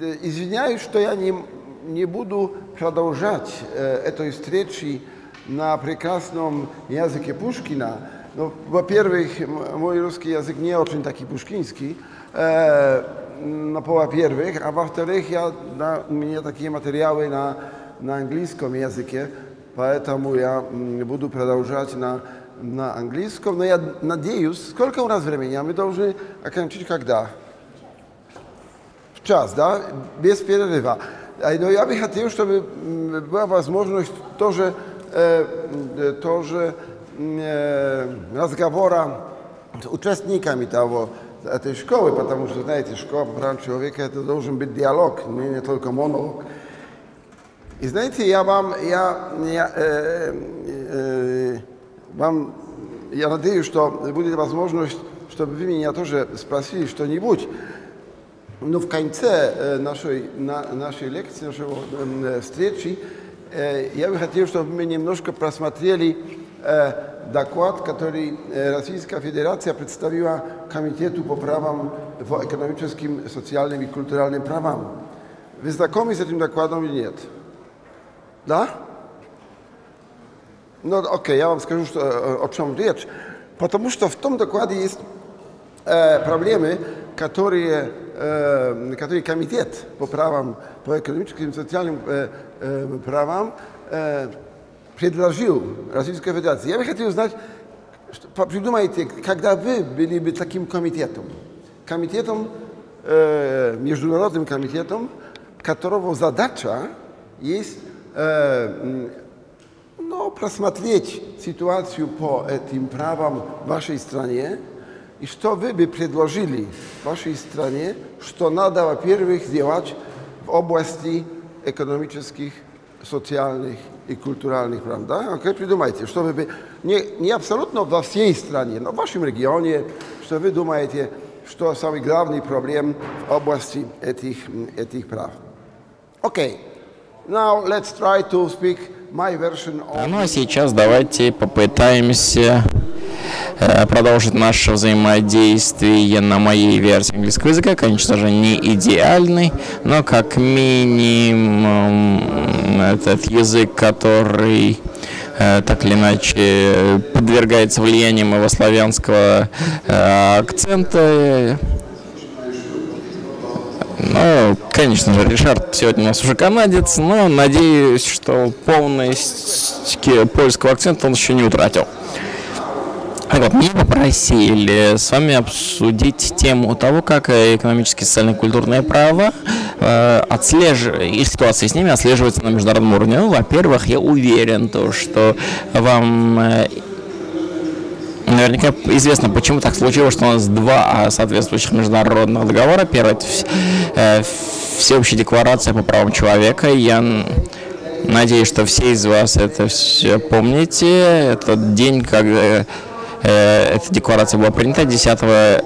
Извиняюсь, что я не, не буду продолжать э, этой встречи на прекрасном языке Пушкина. Ну, во-первых, мой русский язык не очень такой пушкинский, э, ну, во-первых, а во-вторых, я, да, у меня такие материалы на, на английском языке, поэтому я буду продолжать на, на английском, но я надеюсь, сколько у нас времени, а мы должны окончить когда? В час, да, без перерыва. Но я бы хотел, чтобы была возможность тоже, э, тоже э, разговора с участниками того, этой школы, потому что, знаете, школа по правам человека это должен быть диалог, не, не только монолог. И знаете, я вам, я, я, э, э, вам, я надеюсь, что будет возможность, чтобы вы меня тоже спросили что-нибудь. Но в конце э, нашей, на, нашей лекции, нашей э, встречи, э, я бы хотел, чтобы мы немножко просмотрели э, доклад, который Российская Федерация представила Комитету по правам, по экономическим, социальным и культурным правам. Вы знакомы с этим докладом или нет? Да? Ну, окей, я вам скажу, что, о чем речь. Потому что в том докладе есть э, проблемы, которые, э, которые комитет по правам, по экономическим и социальным э, э, правам э, предложил Российской Федерации. Я бы хотел узнать, что, придумайте, когда вы были бы таким комитетом, комитетом, э, международным комитетом, которого задача есть э, ну, просмотреть ситуацию по этим правам в вашей стране, и что вы бы предложили вашей стране, что надо, во-первых, сделать в области экономических, социальных и культуральных прав. Да? Окей, придумайте, что вы... Не, не абсолютно во всей стране, но в вашем регионе, что вы думаете, что самый главный проблем в области этих, этих прав. Окей. Now let's try to speak my version of... Ну а сейчас давайте попытаемся Э, продолжить наше взаимодействие на моей версии английского языка. Конечно же, не идеальный, но как минимум этот язык, который э, так или иначе подвергается влиянию моего славянского э, акцента. Ну, конечно же, Ришард сегодня у нас уже канадец, но надеюсь, что полность польского акцента он еще не утратил. Вот, меня попросили с вами обсудить тему того, как экономические, социальные, культурные права э, отслеживают, и ситуация с ними отслеживается на международном уровне. Ну, во-первых, я уверен, то, что вам э, Наверняка известно, почему так случилось, что у нас два соответствующих международных договора. Первый – это э, Всеобщая декларация по правам человека. Я надеюсь, что все из вас это все помните. Это день, когда Э, эта декларация была принята 10 э,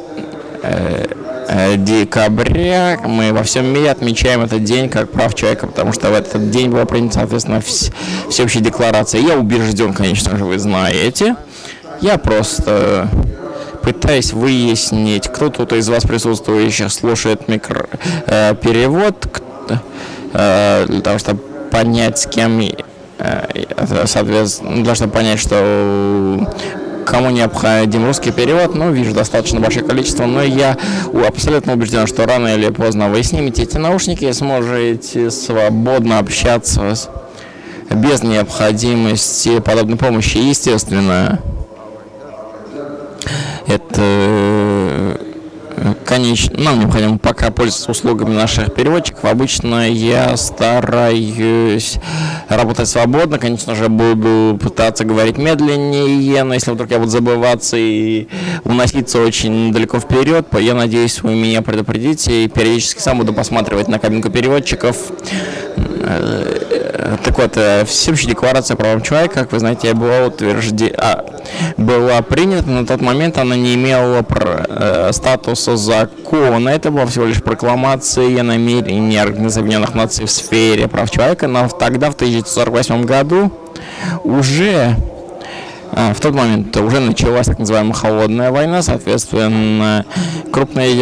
э, декабря. Мы во всем мире отмечаем этот день как прав человека, потому что в этот день была принята, соответственно, всеобщая декларация. Я убежден, конечно же, вы знаете. Я просто пытаюсь выяснить, кто тут из вас присутствующих слушает микро, э, перевод, э, для того, чтобы понять, с кем, э, соответственно, для того, чтобы понять, что кому необходим русский перевод, ну, вижу достаточно большое количество, но я абсолютно убежден, что рано или поздно вы снимете эти наушники и сможете свободно общаться без необходимости подобной помощи. Естественно, это конечно, нам необходимо пока пользоваться услугами наших переводчиков. Обычно я стараюсь работать свободно. Конечно же, буду пытаться говорить медленнее, но если вдруг я буду забываться и уноситься очень далеко вперед, я надеюсь, вы меня предупредите и периодически сам буду посматривать на кабинку переводчиков. Э, так вот, э, всеобщая декларация правам человека, как вы знаете, была утверждена, а, была принята, на тот момент она не имела э, статуса закона. Это была всего лишь прокламация намерений Организации Объединенных Наций в сфере прав человека. Но тогда, в 1948 году, уже в тот момент уже началась так называемая холодная война, соответственно, крупные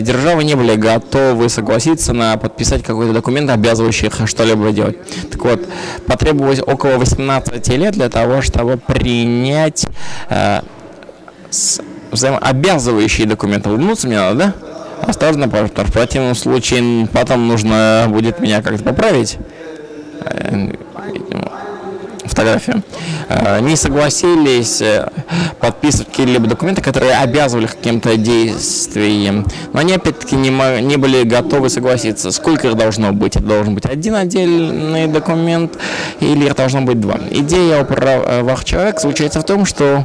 державы не были готовы согласиться на подписать какой-то документ, обязывающий их что-либо делать. Так вот, потребовалось около 18 лет для того, чтобы принять э, взаимообязывающие документы. Улыбнуться мне надо, да? Осторожно, что в противном случае потом нужно будет меня как-то поправить. Фотографию, э, не согласились э, подписывать какие-либо документы, которые обязывали каким-то действием. Но они опять-таки не, не были готовы согласиться. Сколько их должно быть? Это должен быть один отдельный документ или их должно быть два? Идея о правах человека заключается в том, что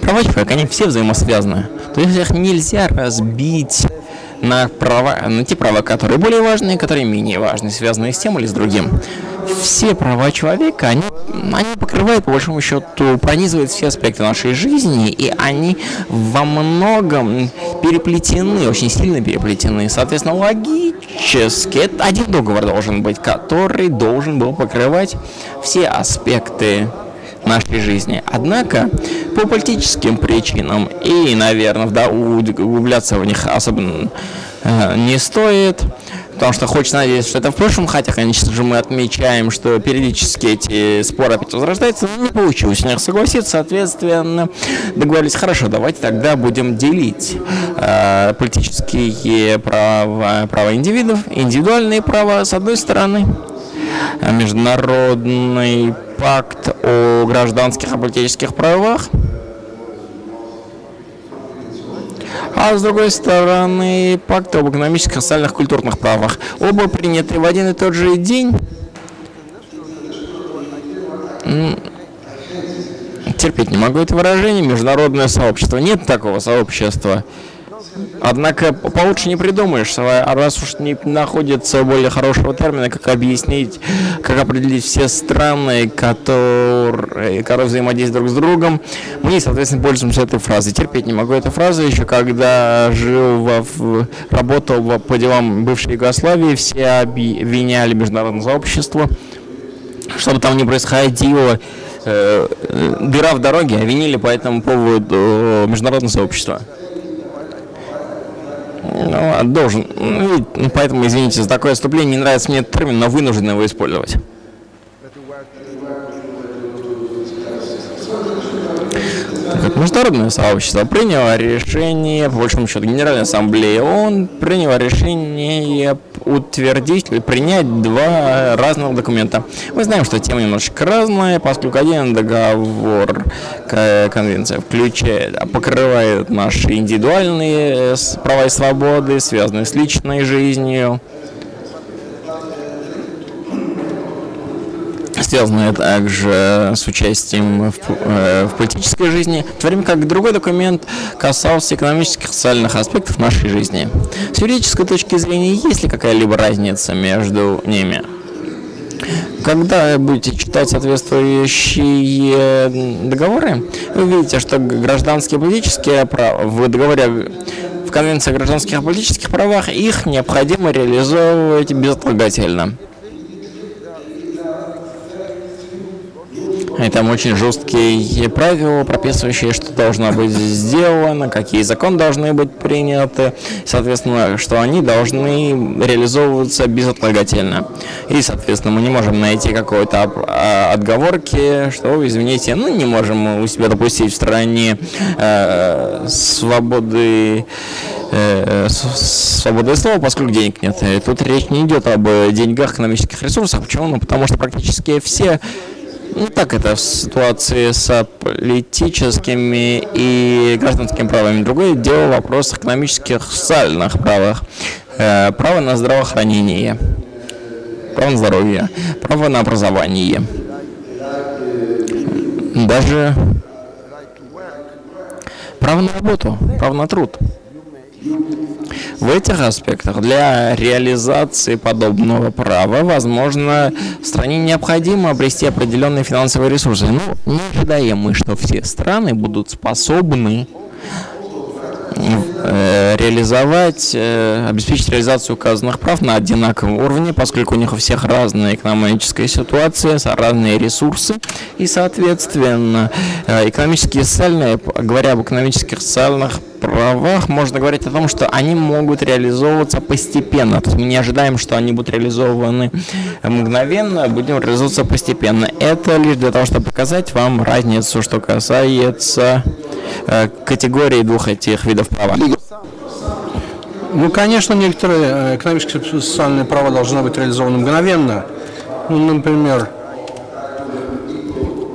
права человека, они все взаимосвязаны. То есть их нельзя разбить на, права, на те права, которые более важные, которые менее важные, связанные с тем или с другим. Все права человека, они, они покрывают, по большому счету, пронизывают все аспекты нашей жизни, и они во многом переплетены, очень сильно переплетены. Соответственно, логически это один договор должен быть, который должен был покрывать все аспекты нашей жизни. Однако, по политическим причинам, и, наверное, да, углубляться в них особенно э, не стоит, потому что хочется надеяться, что это в прошлом, хотя, конечно же, мы отмечаем, что периодически эти споры опять возрождаются, но не получилось у них согласиться, соответственно, договорились, хорошо, давайте тогда будем делить э, политические права, права индивидов, индивидуальные права, с одной стороны, международный пакт о гражданских и политических правах, а с другой стороны пакт об экономических, социальных, культурных правах. Оба приняты в один и тот же день. Терпеть не могу это выражение. Международное сообщество. Нет такого сообщества. Однако получше не придумаешь, а раз уж не находится более хорошего термина, как объяснить, как определить все страны, которые, которые взаимодействуют друг с другом, мы, соответственно, пользуемся этой фразой. Терпеть не могу эту фразу, еще когда жил, в, работал по делам бывшей Югославии, все обвиняли международное сообщество, что бы там ни происходило, э, дыра в дороге, обвинили по этому поводу международное сообщество. Ну, должен. Ну, поэтому, извините за такое отступление, не нравится мне термин, но вынужден его использовать. Международное сообщество приняло решение, по большому счету, Генеральная Ассамблея ООН приняла решение утвердить, принять два разных документа. Мы знаем, что тема немножечко разная, поскольку один договор, конвенция включает, покрывает наши индивидуальные права и свободы, связанные с личной жизнью, связанные также с участием в, э, в политической жизни, в то время как другой документ касался экономических и социальных аспектов нашей жизни. С юридической точки зрения, есть ли какая-либо разница между ними? Когда будете читать соответствующие договоры, вы увидите, что гражданские и политические права в договоре в Конвенции о гражданских и политических правах их необходимо реализовывать безотлагательно. И там очень жесткие правила, прописывающие, что должно быть сделано, какие законы должны быть приняты, соответственно, что они должны реализовываться безотлагательно. И, соответственно, мы не можем найти какой-то а, отговорки, что, извините, ну, не можем у себя допустить в стране э, свободы э, свободное слово, поскольку денег нет. И тут речь не идет об деньгах, экономических ресурсах. Почему? Ну, потому что практически все ну, так это в ситуации с политическими и гражданскими правами. Другое дело вопрос экономических, социальных правах. Э, право на здравоохранение, право на здоровье, право на образование. Даже право на работу, право на труд. В этих аспектах для реализации подобного права, возможно, стране необходимо обрести определенные финансовые ресурсы. Но не ожидаем мы, что все страны будут способны э, реализовать, э, обеспечить реализацию указанных прав на одинаковом уровне, поскольку у них у всех разная экономическая ситуация, разные ресурсы, и, соответственно, э, экономические и социальные, говоря об экономических и социальных правах, можно говорить о том, что они могут реализовываться постепенно. То есть мы не ожидаем, что они будут реализованы мгновенно, будем реализовываться постепенно. Это лишь для того, чтобы показать вам разницу, что касается э, категории двух этих видов права. Ну, конечно, некоторые э, экономические и социальные права должны быть реализованы мгновенно. Ну, например,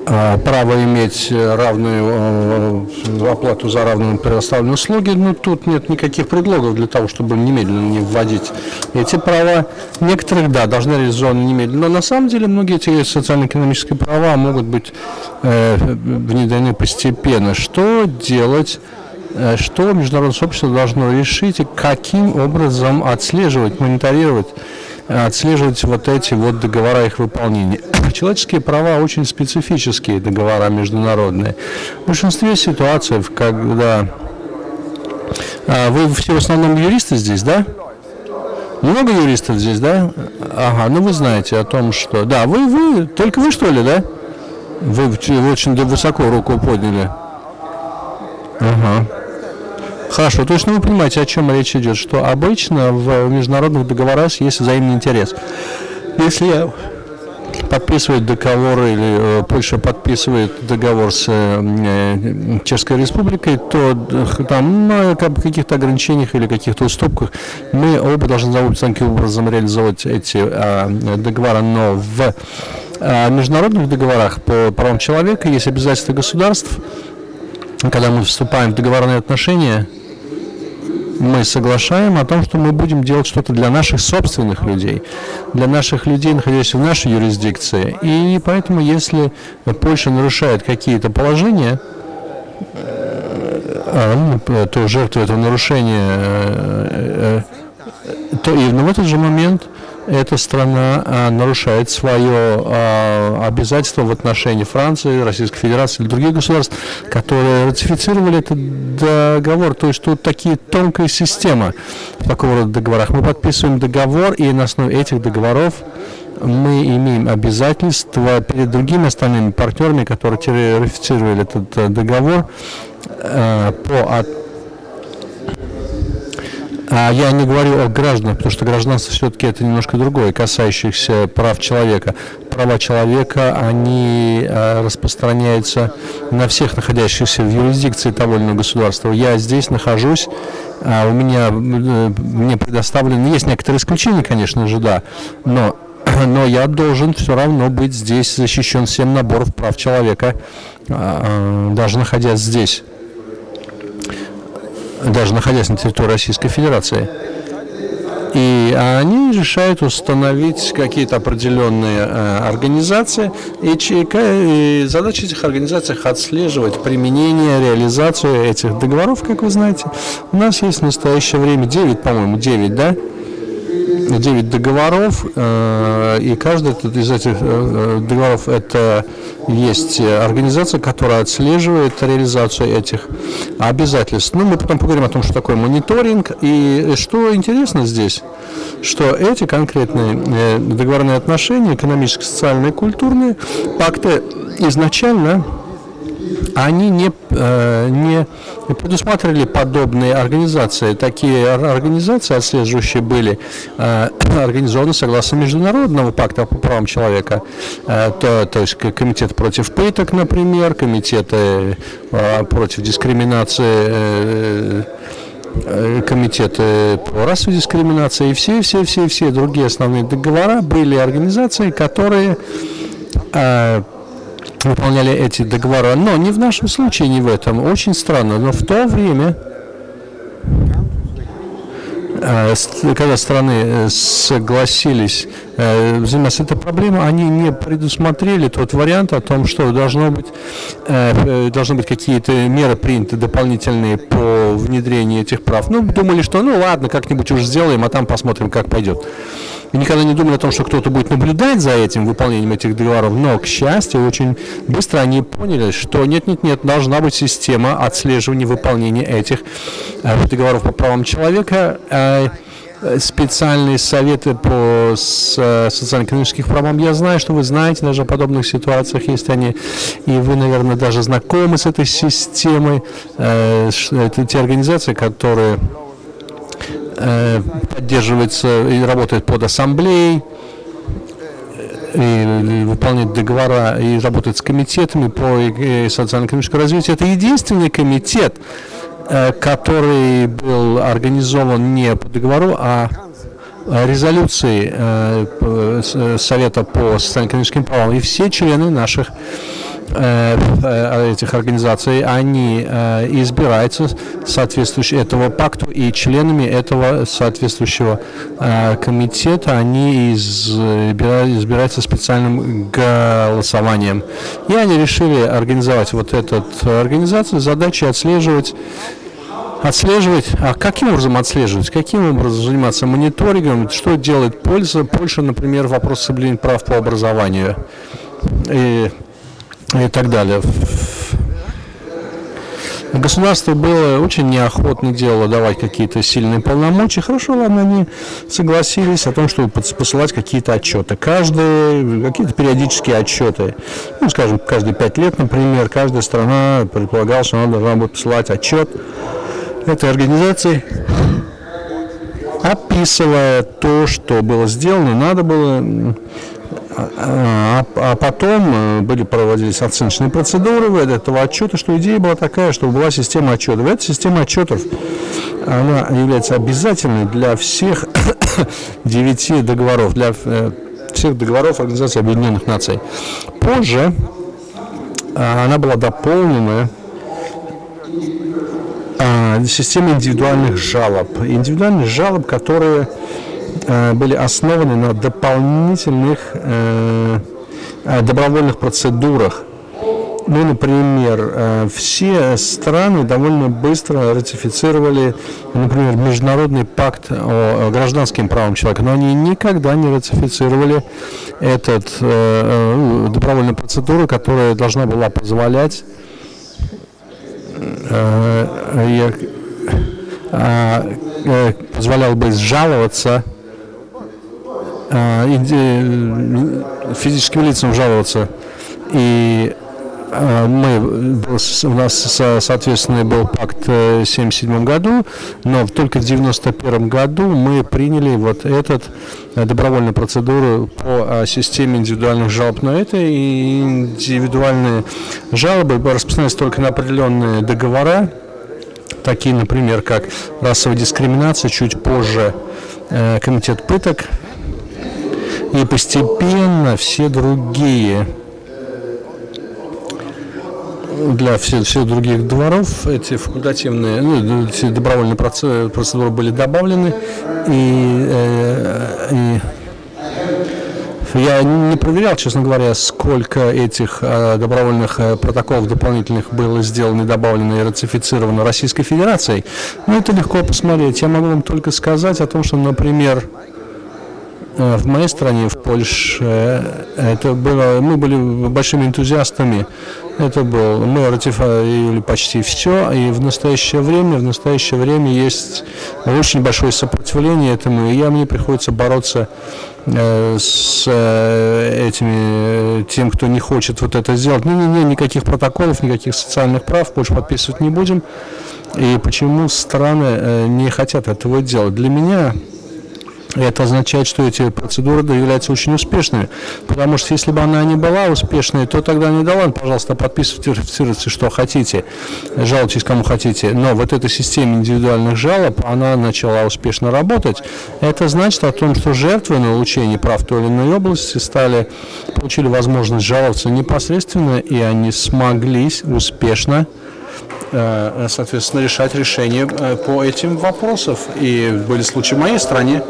право иметь равную э, оплату за равную предоставленные услуги, ну, тут нет никаких предлогов для того, чтобы немедленно не вводить эти права. Некоторых, да, должны реализованы немедленно, но на самом деле многие эти социально-экономические права могут быть э, внедрены постепенно. Что делать? Э, что международное сообщество должно решить и каким образом отслеживать, мониторировать, э, отслеживать вот эти вот договора их выполнения. Человеческие права очень специфические договора международные. В большинстве ситуаций, когда а, вы все в основном юристы здесь, да? Много юристов здесь, да? Ага, ну вы знаете о том, что... Да, вы, вы, только вы что ли, да? Вы, вы очень высоко руку подняли. Ага. Хорошо, то есть ну, вы понимаете, о чем речь идет, что обычно в международных договорах есть взаимный интерес. Если подписывает договор или э, Польша подписывает договор с э, Чешской Республикой, то э, там на каких-то ограничениях или каких-то уступках мы оба должны таким образом реализовать эти а, договора, но в а, международных договорах по правам человека есть обязательства государств, когда мы вступаем в договорные отношения, мы соглашаем о том, что мы будем делать что-то для наших собственных людей, для наших людей, находящихся в нашей юрисдикции. И поэтому, если Польша нарушает какие-то положения, а, ну, то жертва этого нарушения, э, э, то и в этот же момент эта страна а, нарушает свое а, обязательство в отношении Франции, Российской Федерации или других государств, которые ратифицировали этот договор. То есть тут такие тонкая система в такого рода договорах. Мы подписываем договор, и на основе этих договоров мы имеем обязательства перед другими остальными партнерами, которые ратифицировали этот э, договор, э, по от а я не говорю о гражданах, потому что гражданство все-таки это немножко другое, касающихся прав человека. Права человека, они э, распространяются на всех находящихся в юрисдикции того или иного государства. Я здесь нахожусь, а у меня, э, мне предоставлены, есть некоторые исключения, конечно же, да, но но я должен все равно быть здесь защищен всем набором прав человека, а, даже находясь здесь даже находясь на территории Российской Федерации. И они решают установить какие-то определенные э, организации, и, и задача этих организаций отслеживать применение, реализацию этих договоров, как вы знаете. У нас есть в настоящее время 9, по-моему, 9, да? 9 договоров, э, и каждый из этих э, договоров это есть организация, которая отслеживает реализацию этих обязательств. Ну, мы потом поговорим о том, что такое мониторинг. И что интересно здесь, что эти конкретные э, договорные отношения, экономические, социальные, культурные, пакты изначально они не, э, не предусматривали подобные организации. Такие организации отслеживающие были э, организованы согласно Международного пакта по правам человека. Э, то, то есть комитет против пыток, например, комитеты против дискриминации комитеты по расовой дискриминации и все-все-все-все другие основные договора были организации, которые выполняли эти договора. Но не в нашем случае, не в этом. Очень странно. Но в то время, э, когда страны э, согласились э, заниматься этой проблемой, они не предусмотрели тот вариант о том, что должно быть, должны быть какие-то меры приняты дополнительные по внедрению этих прав. Ну, думали, что ну ладно, как-нибудь уже сделаем, а там посмотрим, как пойдет. Мы никогда не думали о том, что кто-то будет наблюдать за этим выполнением этих договоров, но, к счастью, очень быстро они поняли, что нет-нет-нет, должна быть система отслеживания выполнения этих э, договоров по правам человека. Э, специальные советы по социально-экономических правам. Я знаю, что вы знаете даже о подобных ситуациях, есть они, и вы, наверное, даже знакомы с этой системой. Это те организации, которые поддерживаются и работают под ассамблеей, и выполняет договора и работает с комитетами по социально-экономическому развитию. Это единственный комитет, Э, который был организован не по договору, а резолюции э, Совета по социально-экономическим правам. И все члены наших Э, этих организаций, они э, избираются соответствующие этому пакту, и членами этого соответствующего э, комитета. Они избираются специальным голосованием. И они решили организовать вот эту организацию, задача отслеживать Отслеживать, а каким образом отслеживать, каким образом заниматься мониторингом, что делает Польша, Польша, например, вопрос соблюдения прав по образованию. И и так далее. Государство было очень неохотно делало давать какие-то сильные полномочия. Хорошо, ладно, они согласились о том, чтобы посылать какие-то отчеты. Каждые, какие-то периодические отчеты. Ну, скажем, каждые пять лет, например, каждая страна предполагала, что она должна будет посылать отчет этой организации, описывая то, что было сделано, надо было а, а потом э, были проводились оценочные процедуры в этого отчета, что идея была такая, что была система отчетов. Эта система отчетов, она является обязательной для всех девяти договоров, для э, всех договоров Организации Объединенных Наций. Позже э, она была дополнена системой индивидуальных жалоб. Индивидуальных жалоб, которые были основаны на дополнительных э, э, добровольных процедурах. Ну, например, все страны довольно быстро ратифицировали, например, Международный пакт о гражданским правам человека, но они никогда не ратифицировали этот э, добровольную процедуру, которая должна была позволять э, э, позволял бы жаловаться а, физическим лицам жаловаться. И а, мы, у нас, соответственно, был пакт в 1977 году, но только в 1991 году мы приняли вот этот э, добровольную процедуру по а, системе индивидуальных жалоб. Но это и индивидуальные жалобы распространяются только на определенные договора, такие, например, как расовая дискриминация, чуть позже э, комитет пыток и постепенно все другие для всех, всех других дворов эти факультативные, ну, эти добровольные процедуры были добавлены, и, э, и я не проверял, честно говоря, сколько этих э, добровольных э, протоколов дополнительных было сделано добавлено и ратифицировано Российской Федерацией. Но это легко посмотреть. Я могу вам только сказать о том, что, например, в моей стране, в Польше, э, это было, мы были большими энтузиастами. Это был, мы ратифицировали почти все, и в настоящее время, в настоящее время есть очень большое сопротивление этому, и я, мне приходится бороться э, с этими, тем, кто не хочет вот это сделать. Не-не-не, никаких протоколов, никаких социальных прав больше подписывать не будем. И почему страны не хотят этого делать? Для меня это означает, что эти процедуры являются очень успешными. Потому что если бы она не была успешной, то тогда не дала, пожалуйста, подписывайте, ратифицируйте, что хотите, жалуйтесь кому хотите. Но вот эта система индивидуальных жалоб, она начала успешно работать. Это значит о том, что жертвы на улучшение прав той или иной области стали, получили возможность жаловаться непосредственно, и они смогли успешно соответственно, решать решения э, по этим вопросам. И были случаи в моей стране,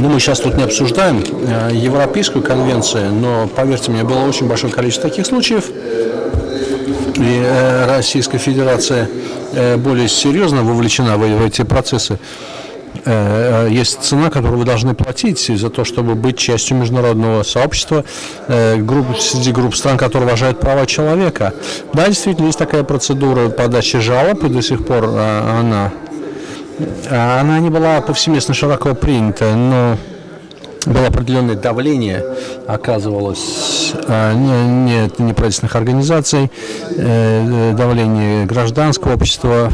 ну, мы сейчас тут не обсуждаем э, Европейскую конвенцию, но, поверьте мне, было очень большое количество таких случаев. И э, Российская Федерация э, более серьезно вовлечена в эти процессы. Э, есть цена, которую вы должны платить за то, чтобы быть частью международного сообщества, э, групп, среди групп стран, которые уважают права человека. Да, действительно, есть такая процедура подачи жалоб, и до сих пор э, она, она не была повсеместно широко принята, но было определенное давление, оказывалось, не, не неправительственных организаций, давление гражданского общества,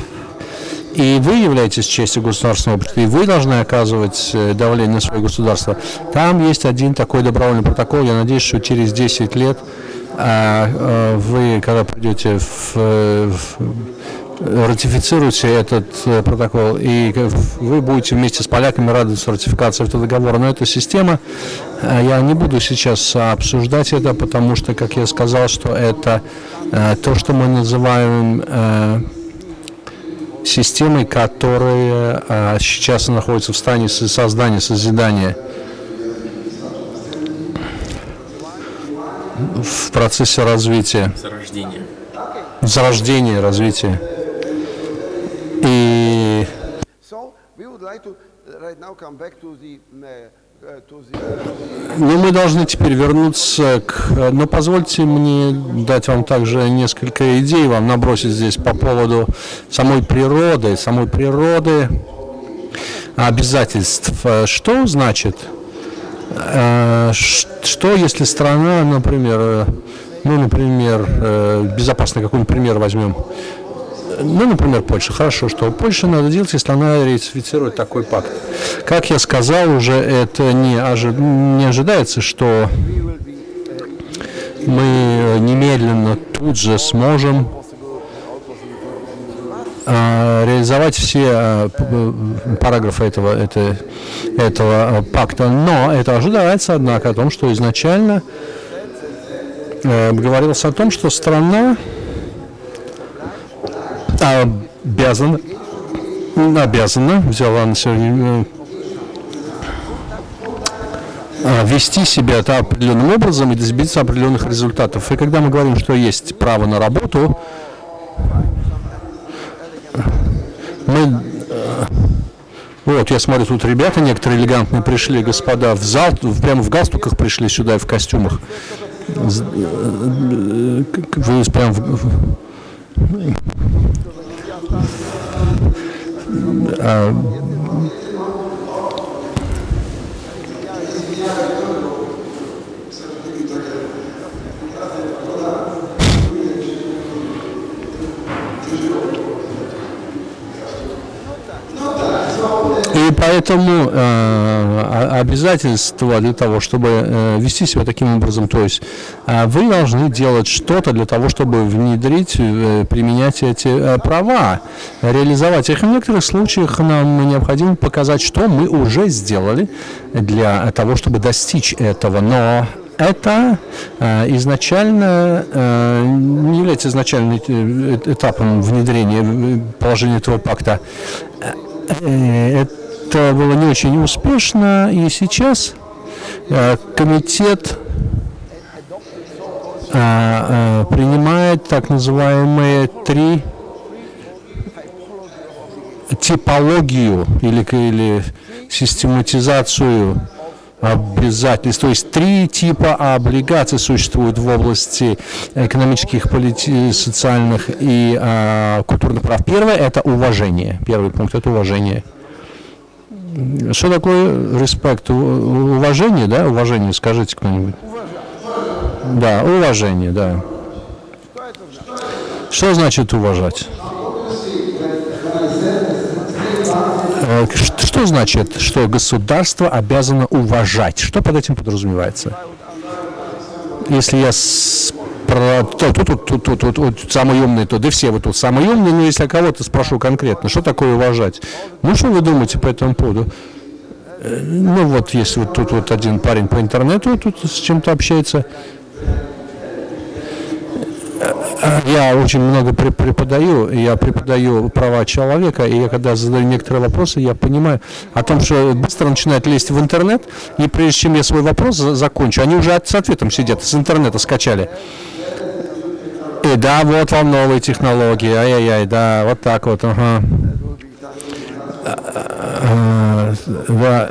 и вы являетесь частью государственного общества, и вы должны оказывать э, давление на свое государство. Там есть один такой добровольный протокол. Я надеюсь, что через 10 лет а, а, вы, когда придете в, э, в ратифицируете этот э, протокол, и вы будете вместе с поляками радоваться ратификации этого договора. Но эта система, я не буду сейчас обсуждать это, потому что, как я сказал, что это то, что мы называем системой, которые а, сейчас находятся в стане создания, созидания. В процессе развития. Зарождения. Зарождения, развития. И... Uh, ну, мы должны теперь вернуться к... Но позвольте мне дать вам также несколько идей, вам набросить здесь по поводу самой природы, самой природы обязательств. Что значит? Э, что, если страна, например, ну, например, э, безопасный какой-нибудь пример возьмем, ну, например, Польша. Хорошо, что Польша надо делать, если она ратифицирует такой пакт. Как я сказал уже, это не, ожи... не ожидается, что мы немедленно тут же сможем а, реализовать все а, параграфы этого, это, этого пакта. Но это ожидается, однако, о том, что изначально э, говорилось о том, что страна обязана, обязана, взяла на себя э, вести себя да, определенным образом и добиться определенных результатов. И когда мы говорим, что есть право на работу, мы... Э, вот, я смотрю, тут ребята некоторые элегантные пришли, господа, в зал, прямо в галстуках пришли сюда и в костюмах. Э, вы прям в... А, поэтому э, обязательства для того, чтобы э, вести себя таким образом, то есть э, вы должны делать что-то для того, чтобы внедрить, э, применять эти э, права, реализовать их. в некоторых случаях нам необходимо показать, что мы уже сделали для того, чтобы достичь этого. Но это э, изначально э, не является изначальным э, этапом внедрения э, положения этого пакта. Э, это было не очень успешно, и сейчас э, комитет э, э, принимает так называемые три типологию или, или систематизацию обязательств. То есть три типа облигаций существуют в области экономических, полити социальных и э, культурных прав. Первое – это уважение. Первый пункт – это уважение. Что такое респект? Уважение, да? Уважение, скажите кто-нибудь. Да, уважение, да. Что значит уважать? Э, что значит, что государство обязано уважать? Что под этим подразумевается? Если я про тут, тут, тут, тут, тут, тут самый умный, то да все вы тут самые умные, но если я кого-то спрошу конкретно, что такое уважать? Ну, что вы думаете по этому поводу? Э, ну, вот, если вот тут вот один парень по интернету тут с чем-то общается, я очень много преподаю, я преподаю права человека, и я когда задаю некоторые вопросы, я понимаю о том, что быстро начинают лезть в интернет, и прежде чем я свой вопрос закончу, они уже с ответом сидят, с интернета скачали. И да, вот вам новые технологии, ай-яй-яй, да, вот так вот, ага. да,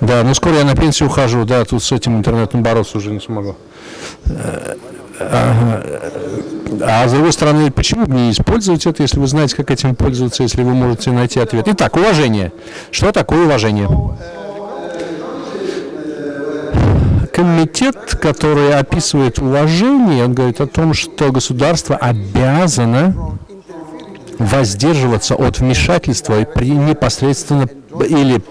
да, ну скоро я на пенсию ухожу, да, тут с этим интернетом бороться уже не смогу. Ага. А с другой стороны, почему бы не использовать это, если вы знаете, как этим пользоваться, если вы можете найти ответ? Итак, уважение. Что такое уважение? Комитет, который описывает уважение, он говорит о том, что государство обязано воздерживаться от вмешательства при непосредственно или,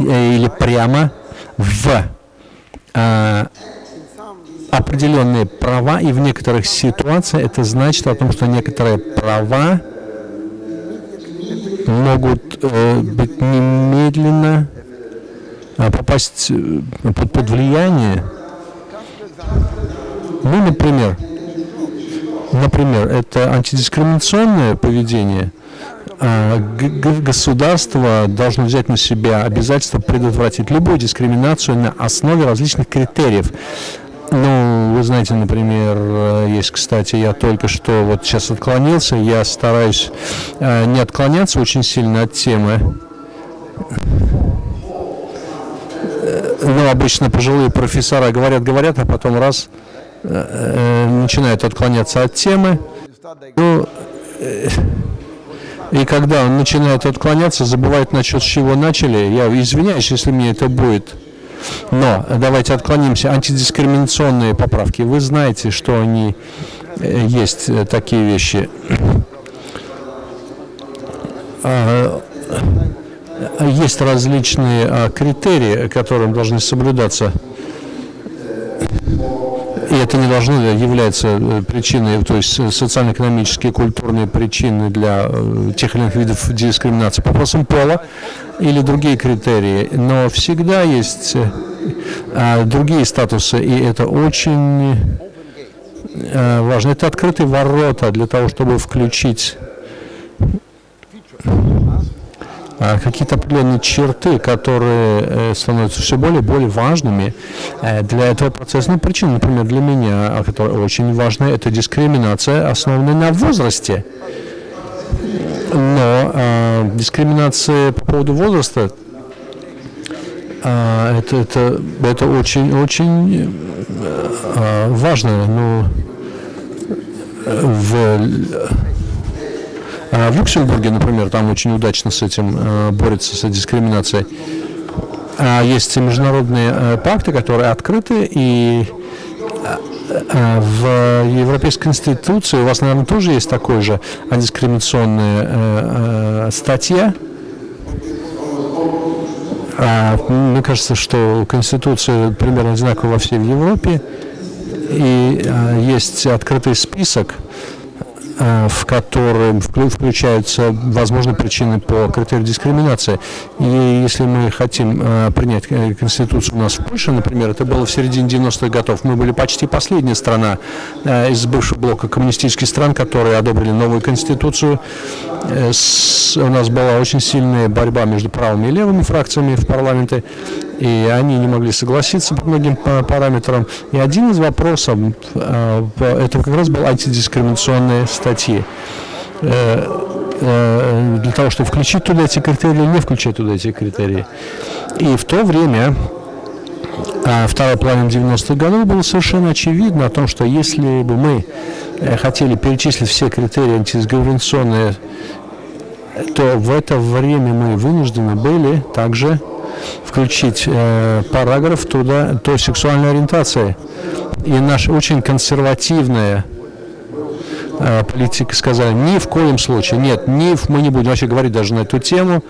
или прямо в а, определенные права, и в некоторых ситуациях это значит о том, что некоторые права могут э, быть немедленно э, попасть э, под, под влияние. Ну, например, например, это антидискриминационное поведение. А, государство должно взять на себя обязательство предотвратить любую дискриминацию на основе различных критериев. Ну, вы знаете, например, э, есть, кстати, я только что вот сейчас отклонился, я стараюсь э, не отклоняться очень сильно от темы. Э, ну, обычно пожилые профессора говорят, говорят, а потом раз начинают отклоняться от темы. Ну, и когда он начинает отклоняться, забывает насчет чего начали, я извиняюсь, если мне это будет но давайте отклонимся. Антидискриминационные поправки. Вы знаете, что они э, есть э, такие вещи. А, есть различные а, критерии, которым должны соблюдаться. И это не должно являться э, причиной, то есть социально-экономические, культурные причины для тех или иных видов дискриминации по вопросам пола или другие критерии, но всегда есть а, другие статусы, и это очень важно. Это открытые ворота для того, чтобы включить какие-то определенные черты, которые э, становятся все более и более важными э, для этого процесса. Ну, причина, например, для меня, которая очень важна, это дискриминация, основанная на возрасте. Но э, дискриминация по поводу возраста э, это, это, это очень, очень э, важно. Но в, в Люксембурге, например, там очень удачно с этим э, борется, с дискриминацией. А есть международные э, пакты, которые открыты и Э, в Европейской Конституции у вас, наверное, тоже есть такой же антидискриминационная э, статья. А, мне кажется, что Конституция примерно одинаковая во всей Европе. И а, есть открытый список в котором включаются возможные причины по критерию дискриминации. И если мы хотим э, принять э, Конституцию у нас в Польше, например, это было в середине 90-х годов, мы были почти последняя страна из бывшего блока коммунистических стран, которые одобрили новую Конституцию. У нас была очень сильная борьба между правыми и левыми фракциями в парламенте и они не могли согласиться по многим параметрам. И один из вопросов, э, это как раз был антидискриминационные статьи э, э, для того, чтобы включить туда эти критерии или не включать туда эти критерии. И в то время, вторая половина 90-х годов, было совершенно очевидно о том, что если бы мы хотели перечислить все критерии антидискриминационные, то в это время мы вынуждены были также включить э, параграф туда, то сексуальной ориентации. И наша очень консервативная э, политика сказали, ни в коем случае, нет, ни, мы не будем вообще говорить даже на эту тему.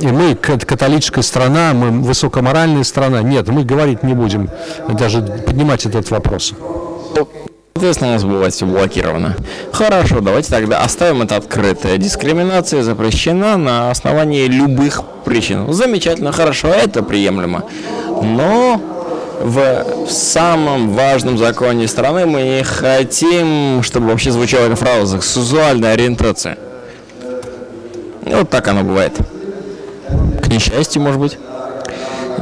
И мы католическая страна, мы высокоморальная страна. Нет, мы говорить не будем, даже поднимать этот вопрос. Соответственно, у нас бывает все блокировано. Хорошо, давайте тогда оставим это открытое. Дискриминация запрещена на основании любых причин. Замечательно, хорошо, это приемлемо. Но в самом важном законе страны мы не хотим, чтобы вообще звучала эта фраза «сексуальная ориентация». Вот так оно бывает. К несчастью, может быть.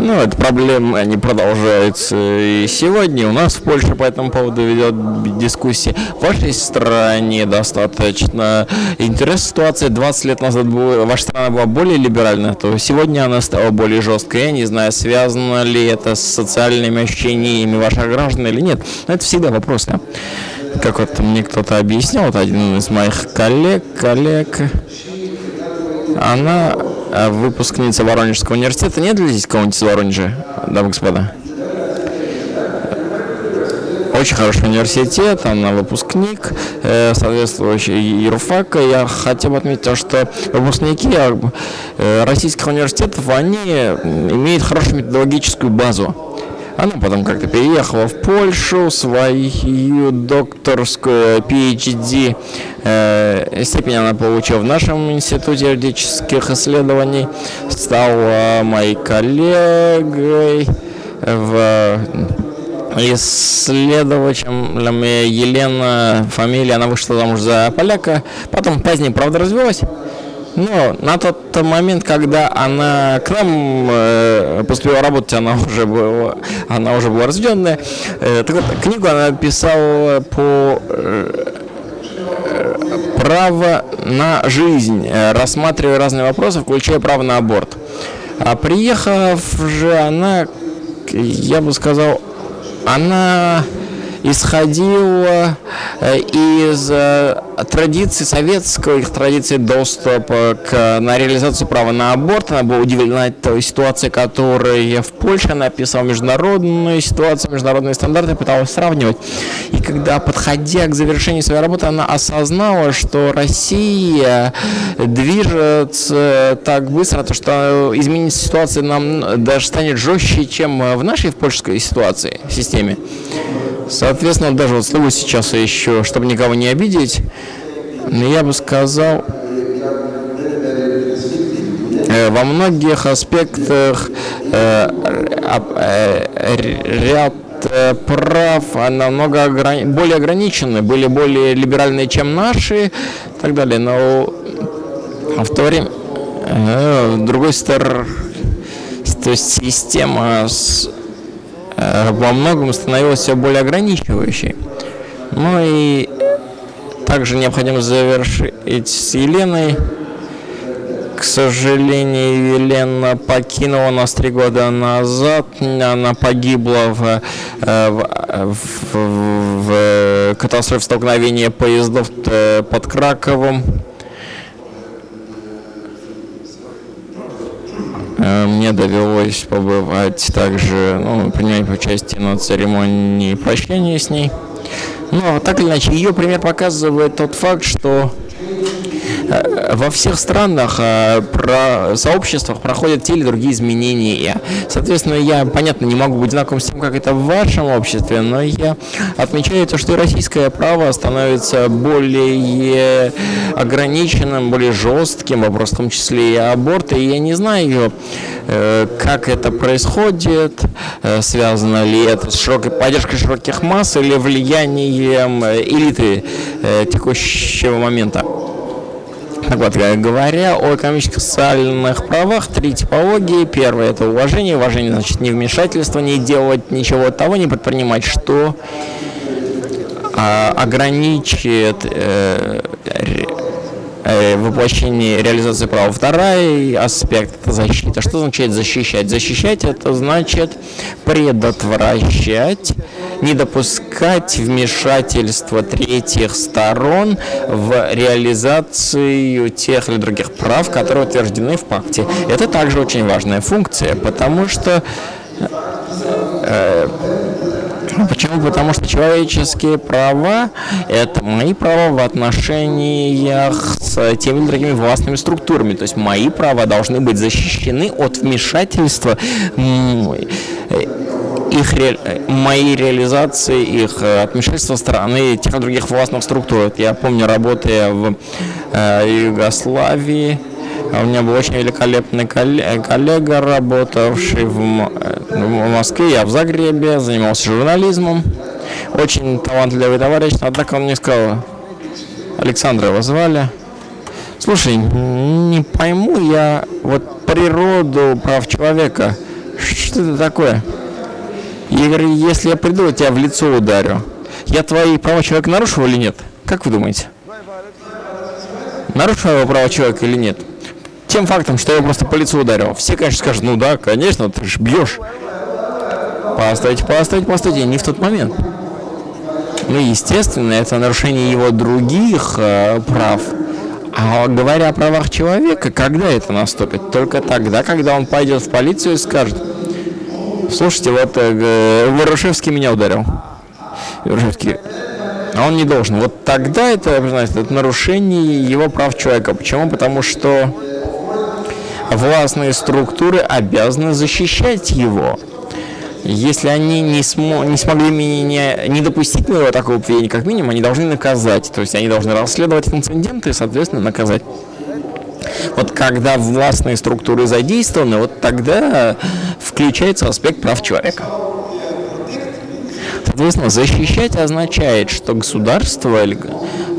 Ну, эта проблема не продолжается и сегодня. У нас в Польше по этому поводу ведет дискуссии. В вашей стране достаточно интересная ситуация. 20 лет назад ваша страна была более либеральна, то сегодня она стала более жесткой. Я не знаю, связано ли это с социальными ощущениями ваших граждан или нет. Но это всегда вопросы. Как вот мне кто-то объяснял, вот один из моих коллег, коллег, она выпускница Воронежского университета. Нет ли здесь кого-нибудь из Воронежа, дамы и господа? Очень хороший университет, она выпускник, э, соответствующий юрфака. Я хотел бы отметить, что выпускники э, российских университетов, они имеют хорошую методологическую базу. Она потом как-то переехала в Польшу, свою докторскую PhD э, степень она получила в нашем институте юридических исследований, стала моей коллегой в исследователем Елена, фамилия, она вышла замуж за поляка, потом позднее, правда, развелась. Но на тот момент, когда она к нам э, поступила работать, она уже была, она уже была рожденная. Э, так вот, книгу она писала по э, право на жизнь, э, рассматривая разные вопросы, включая право на аборт. А приехав же она, я бы сказал, она исходила э, из э, традиции советского, их традиции доступа к, на реализацию права на аборт. Она была удивлена той ситуацией, которая в Польше. Она описала международную ситуацию, международные стандарты, пыталась сравнивать. И когда, подходя к завершению своей работы, она осознала, что Россия движется так быстро, то что изменится ситуация нам даже станет жестче, чем в нашей в польской ситуации, системе. Соответственно, даже вот слово сейчас еще, чтобы никого не обидеть, я бы сказал, э, во многих аспектах э, э, ряд прав намного ограни... более ограничены, были более либеральные, чем наши, и так далее. Но в то время, другой стороны, то есть система с во многом становилась все более ограничивающей. Ну и также необходимо завершить с Еленой. К сожалению, Елена покинула нас три года назад. Она погибла в, э, в, в, в катастрофе столкновения поездов э, под Краковом. Мне довелось побывать также, ну, принять участие на церемонии прощания с ней. Но так или иначе, ее пример показывает тот факт, что Э, во всех странах, э, про сообществах проходят те или другие изменения. Соответственно, я, понятно, не могу быть знаком с тем, как это в вашем обществе, но я отмечаю то, что российское право становится более ограниченным, более жестким, вопрос в том числе и аборта, и я не знаю, э, как это происходит, связано ли это с широкой поддержкой широких масс или влиянием элиты текущего момента. Так вот, говоря о экономических социальных правах, три типологии. Первое – это уважение. Уважение значит не вмешательство, не делать ничего того, не предпринимать, что а, ограничит э, Э, воплощение реализации права. Второй аспект – это защита. Что означает защищать? Защищать – это значит предотвращать, не допускать вмешательства третьих сторон в реализацию тех или других прав, которые утверждены в пакте. Это также очень важная функция, потому что э, Почему? Потому что человеческие права – это мои права в отношениях с теми или другими властными структурами. То есть мои права должны быть защищены от вмешательства их ре... моей реализации, их э, отмешательства стороны тех или других властных структур. Я помню, работая в э, Югославии, у меня был очень великолепный коллега, работавший в, в Москве, я в Загребе, занимался журнализмом. Очень талантливый товарищ, однако он мне сказал, Александра его звали, слушай, не пойму я вот природу прав человека, Что это такое? Я говорю, если я приду, я тебя в лицо ударю. Я твои права человека нарушил или нет? Как вы думаете? Нарушил его права человека или нет? Тем фактом, что я просто по лицу ударил. Все, конечно, скажут, ну да, конечно, ты же бьешь. Постойте, постойте, постойте, не в тот момент. Ну, естественно, это нарушение его других э, прав. А говоря о правах человека, когда это наступит? Только тогда, когда он пойдет в полицию и скажет, слушайте, вот э, Ворошевский меня ударил. Ворошевский, а он не должен. Вот тогда это, знаете, это нарушение его прав человека. Почему? Потому что властные структуры обязаны защищать его. Если они не, смо не смогли меня не допустить моего такого поведения, как минимум, они должны наказать. То есть они должны расследовать инциденты и, соответственно, наказать. Вот когда властные структуры задействованы, вот тогда включается аспект прав человека. Соответственно, защищать означает, что государство или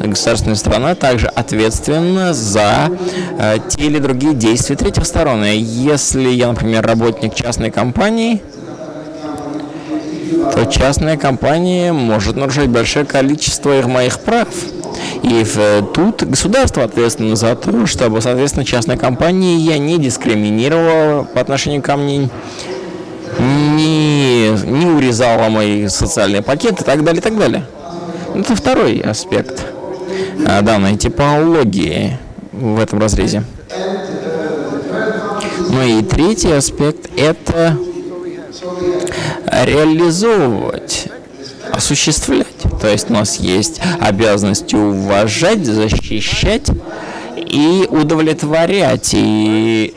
государственная страна также ответственна за э, те или другие действия третьих сторон. Если я, например, работник частной компании, то частная компания может нарушать большое количество их моих прав. И в, тут государство ответственно за то, чтобы, соответственно, частная компания я не дискриминировала по отношению ко мне, не, не урезала мои социальные пакеты и так далее, и так далее. Это второй аспект а, данной типологии в этом разрезе. Ну и третий аспект – это реализовывать, осуществлять. То есть у нас есть обязанность уважать, защищать и удовлетворять. И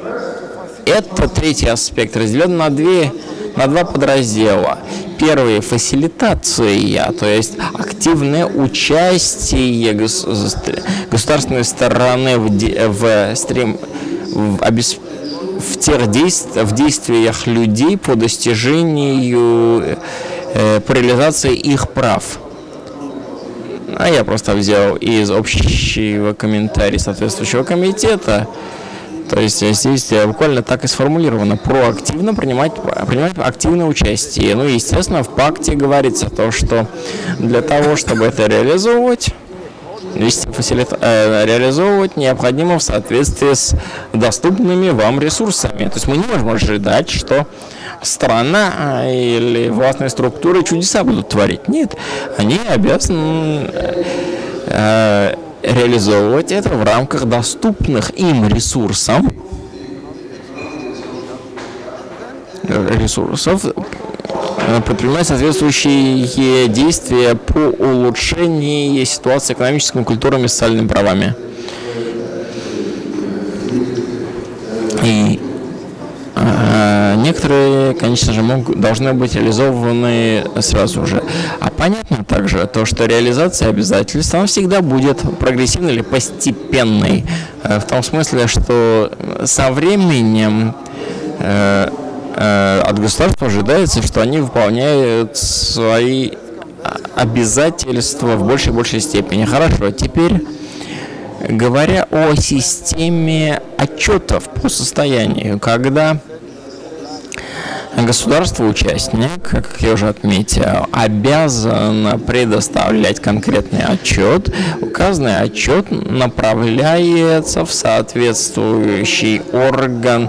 это третий аспект разделен на две на два подраздела. Первый – фасилитация, то есть активное участие государственной стороны в, в, стрим, в в тех действиях, в действиях людей по достижению, э, по реализации их прав. А я просто взял из общего комментария соответствующего комитета, то есть здесь буквально так и сформулировано, проактивно принимать, принимать активное участие. Ну, естественно, в пакте говорится то, что для того, чтобы это реализовывать, вести фасилит, э, реализовывать необходимо в соответствии с доступными вам ресурсами. То есть мы не можем ожидать, что страна э, или властные структуры чудеса будут творить. Нет, они обязаны э, реализовывать это в рамках доступных им ресурсов, ресурсов Э, предпринимать соответствующие действия по улучшению ситуации экономическими, культурными социальными правами. И э, некоторые, конечно же, могут, должны быть реализованы сразу же. А понятно также то, что реализация обязательств, она всегда будет прогрессивной или постепенной. Э, в том смысле, что со временем э, Э, от государства ожидается, что они выполняют свои обязательства в большей и большей степени. Хорошо, теперь говоря о системе отчетов по состоянию, когда Государство-участник, как я уже отметил, обязано предоставлять конкретный отчет. Указанный отчет направляется в соответствующий орган,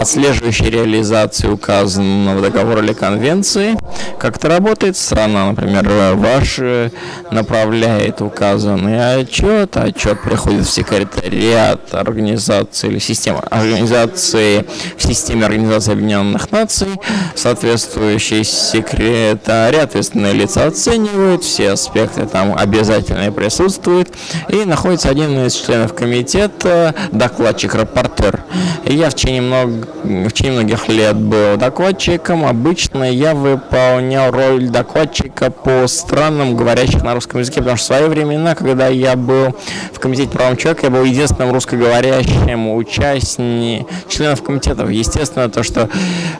отслеживающий реализацию указанного договора или конвенции. Как это работает? Страна, например, ваша направляет указанный отчет, отчет приходит в секретариат организации или системы организации в системе Организации Объединенных Наций, соответствующий секретарь, ответственные лица оценивают, все аспекты там обязательно присутствуют, и находится один из членов комитета, докладчик, рапортер. Я в течение, много, в течение многих лет был докладчиком, обычно я выполнял роль докладчика по странам, говорящих на русском языке, потому что в свои времена, когда я был в комитете правам человека, я был единственным русскоговорящим участником членов комитетов. Естественно, то, что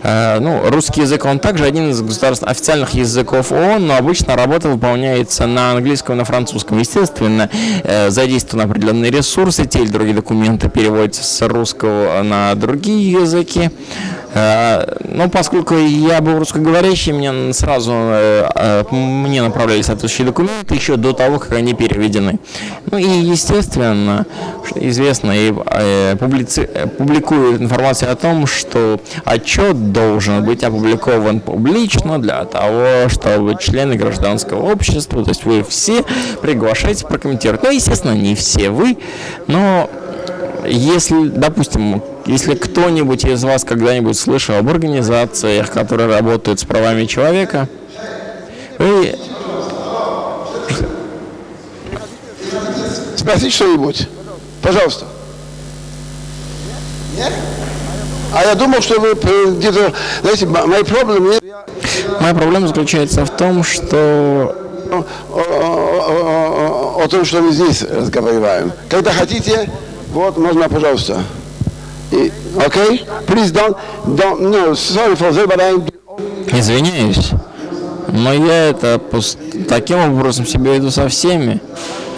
э, ну, русский язык, он также один из государств, официальных языков ООН, но обычно работа выполняется на английском и на французском. Естественно, э, задействованы определенные ресурсы, те или другие документы переводятся с русского на другие языки. Э, Но поскольку я был русскоговорящий, мне сразу э, э, мне направляли соответствующие документы еще до того, как они переведены. Ну и, естественно, известно и публици... публикуют информацию о том, что отчет должен быть опубликован публично для того, чтобы члены гражданского общества, то есть вы все приглашаете прокомментировать. Ну, естественно, не все вы, но если, допустим, если кто-нибудь из вас когда-нибудь слышал об организациях, которые работают с правами человека, вы... Спросить что-нибудь? Пожалуйста. Нет? А я думал, что вы где-то, знаете, мои проблемы... Моя проблема заключается в том, что о- о- о- о том, что мы здесь разговариваем. Когда хотите, вот, можно, пожалуйста. Окей? Please don't, don't, no, sorry for that, but I'm... Извиняюсь, но я это таким образом себя веду со всеми.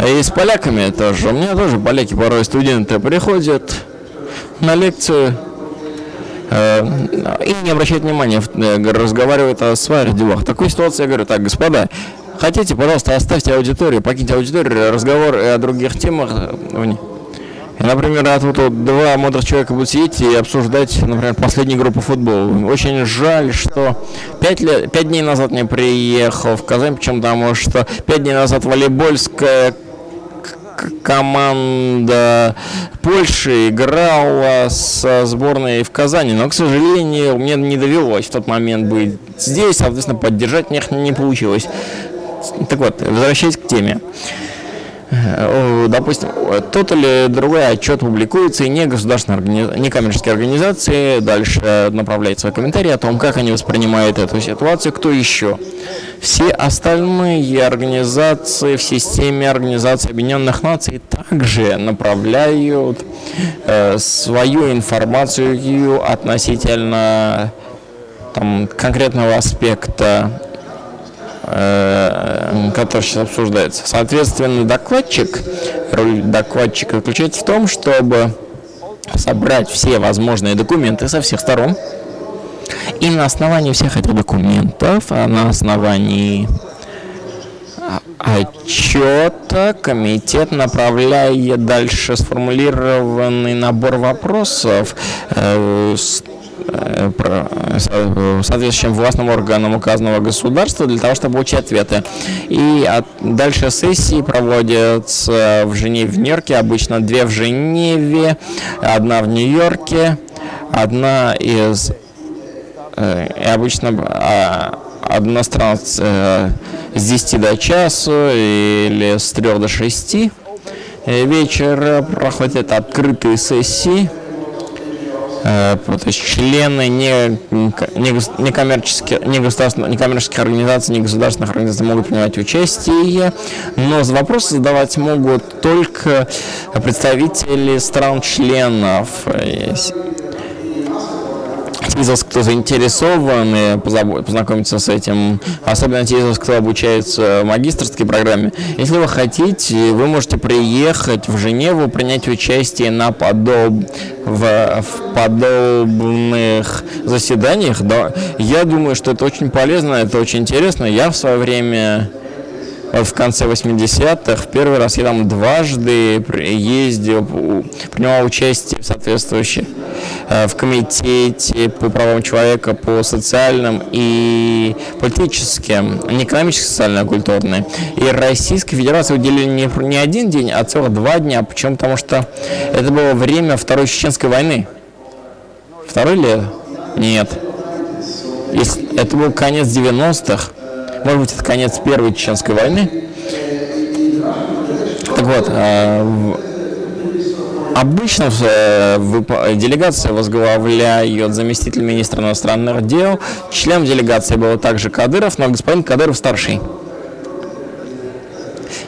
И с поляками тоже. У меня тоже поляки порой студенты приходят на лекцию э, и не обращают внимания, э, разговаривают о своих делах. В такой ситуации я говорю, так, господа, хотите, пожалуйста, оставьте аудиторию, покиньте аудиторию, разговор о других темах. Э, вне». И, Например, от вот, вот два мудрых человека будут сидеть и обсуждать, например, последнюю группу футбола. Очень жаль, что пять, лет, пять дней назад не приехал в Казань, почему потому что пять дней назад волейбольская команда Польши играла со сборной в Казани, но, к сожалению, мне не довелось в тот момент быть здесь, соответственно, поддержать них не получилось. Так вот, возвращаясь к теме. Допустим, тот или другой отчет публикуется, и не государственные органи- некоммерческие организации дальше направляют свои комментарии о том, как они воспринимают эту ситуацию, кто еще. Все остальные организации в системе Организации Объединенных Наций также направляют э, свою информацию относительно там, конкретного аспекта который сейчас обсуждается. Соответственно, докладчик, роль докладчика заключается в том, чтобы собрать все возможные документы со всех сторон, и на основании всех этих документов, а на основании а, отчета комитет направляет дальше сформулированный набор вопросов э, э, соответствующим властным органам указанного государства для того, чтобы получить ответы. И от- дальше сессии проводятся в Женеве, в Нью-Йорке, обычно две в Женеве, одна в Нью-Йорке, одна из Э, обычно а, одна страна э, с 10 до часу или с 3 до 6 э, вечера проходят открытые сессии. Э, То есть члены не, не, гос- некоммерческих, не государственных, некоммерческих организаций, не государственных организаций могут принимать участие, но вопросы задавать могут только представители стран-членов. Вас, кто заинтересован познакомиться с этим, особенно те из вас, кто обучается в магистрской программе, если вы хотите, вы можете приехать в Женеву, принять участие на подоб... в, в подобных заседаниях. Да. Я думаю, что это очень полезно, это очень интересно. Я в свое время в конце 80-х, в первый раз я там дважды ездил, принимал участие в соответствующих, э, в комитете по правам человека, по социальным и политическим, не экономическим, социально, а культурным. И Российской Федерации уделили не, не один день, а целых два дня. Почему? Потому что это было время Второй Чеченской войны. Второй ли? Нет. Если- это был конец 90-х. Может быть, это конец Первой Чеченской войны. Так вот, в- обычно э, делегация возглавляет заместитель министра иностранных дел. Членом делегации был также Кадыров, но господин Кадыров старший.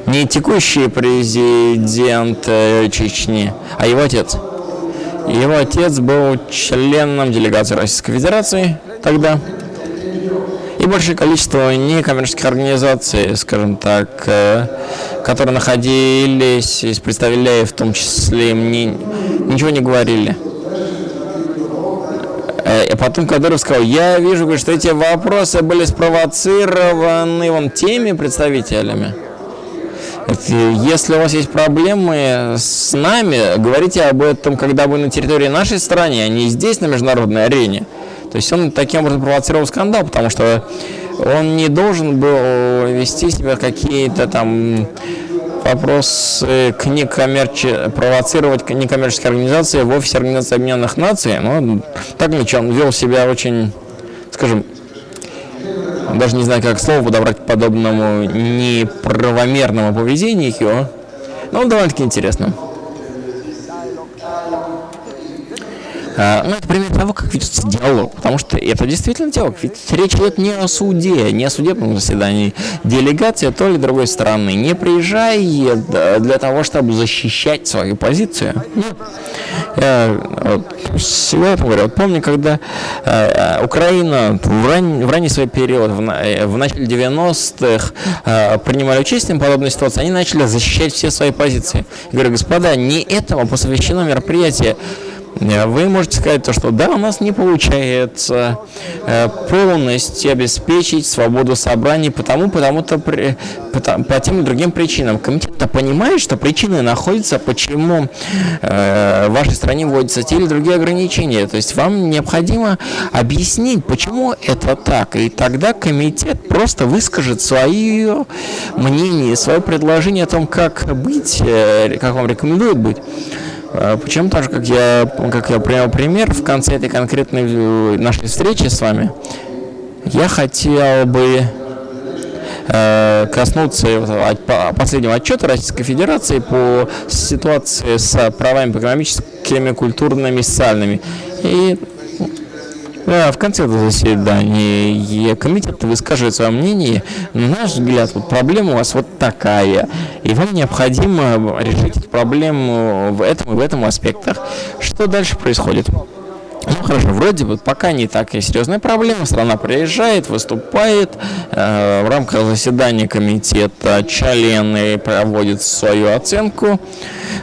Не текущий президент э, Чечни, а его отец. Его отец был членом делегации Российской Федерации тогда. Большее количество некоммерческих организаций, скажем так, э, которые находились, и представляя в том числе, мне ничего не говорили. Э, и потом Кадыров сказал, я вижу, говорит, что эти вопросы были спровоцированы вон теми представителями. Если у вас есть проблемы с нами, говорите об этом, когда вы на территории нашей страны, а не здесь, на международной арене. То есть он таким образом провоцировал скандал, потому что он не должен был вести себя какие-то там вопросы к некоммерче... провоцировать к некоммерческой организации в офисе Организации Объединенных Наций. Но так ничего, он вел себя очень, скажем, даже не знаю, как слово подобрать подобному неправомерному поведению, но довольно-таки интересно. Ну, это пример того, как ведется диалог, потому что это действительно диалог. Ведь речь идет не о суде, не о судебном заседании. Делегация той или другой страны не приезжает для того, чтобы защищать свою позицию. Я вот, всегда это говорю. Вот помню, когда э, Украина в, ран, в ранний свой период, в, э, в начале 90-х, э, принимали участие в подобной ситуации, они начали защищать все свои позиции. Я говорю, господа, не этому посвящено мероприятие. Э, вы можете сказать то, что да, у нас не получается э, полностью обеспечить свободу собраний, потому, потому-то, по, тем и другим причинам. Комитет-то понимает, что причины находятся, почему э, в вашей стране вводятся те или другие ограничения. То есть вам необходимо объяснить, почему это так. И тогда комитет просто выскажет свое мнение, свое предложение о том, как быть, как вам рекомендуют быть. А почему так же, как я, как я привел пример в конце этой конкретной э, нашей встречи с вами, я хотел бы э, коснуться последнего отчета Российской Федерации по ситуации с правами экономическими, культурными, социальными. И в конце этого заседания комитет выскажет свое мнение. На наш взгляд, вот проблема у вас вот такая. И вам необходимо решить эту проблему в этом и в этом аспектах. Что дальше происходит? Ну хорошо, вроде бы пока не такая серьезная проблема. Страна приезжает, выступает э, в рамках заседания комитета. Члены проводят свою оценку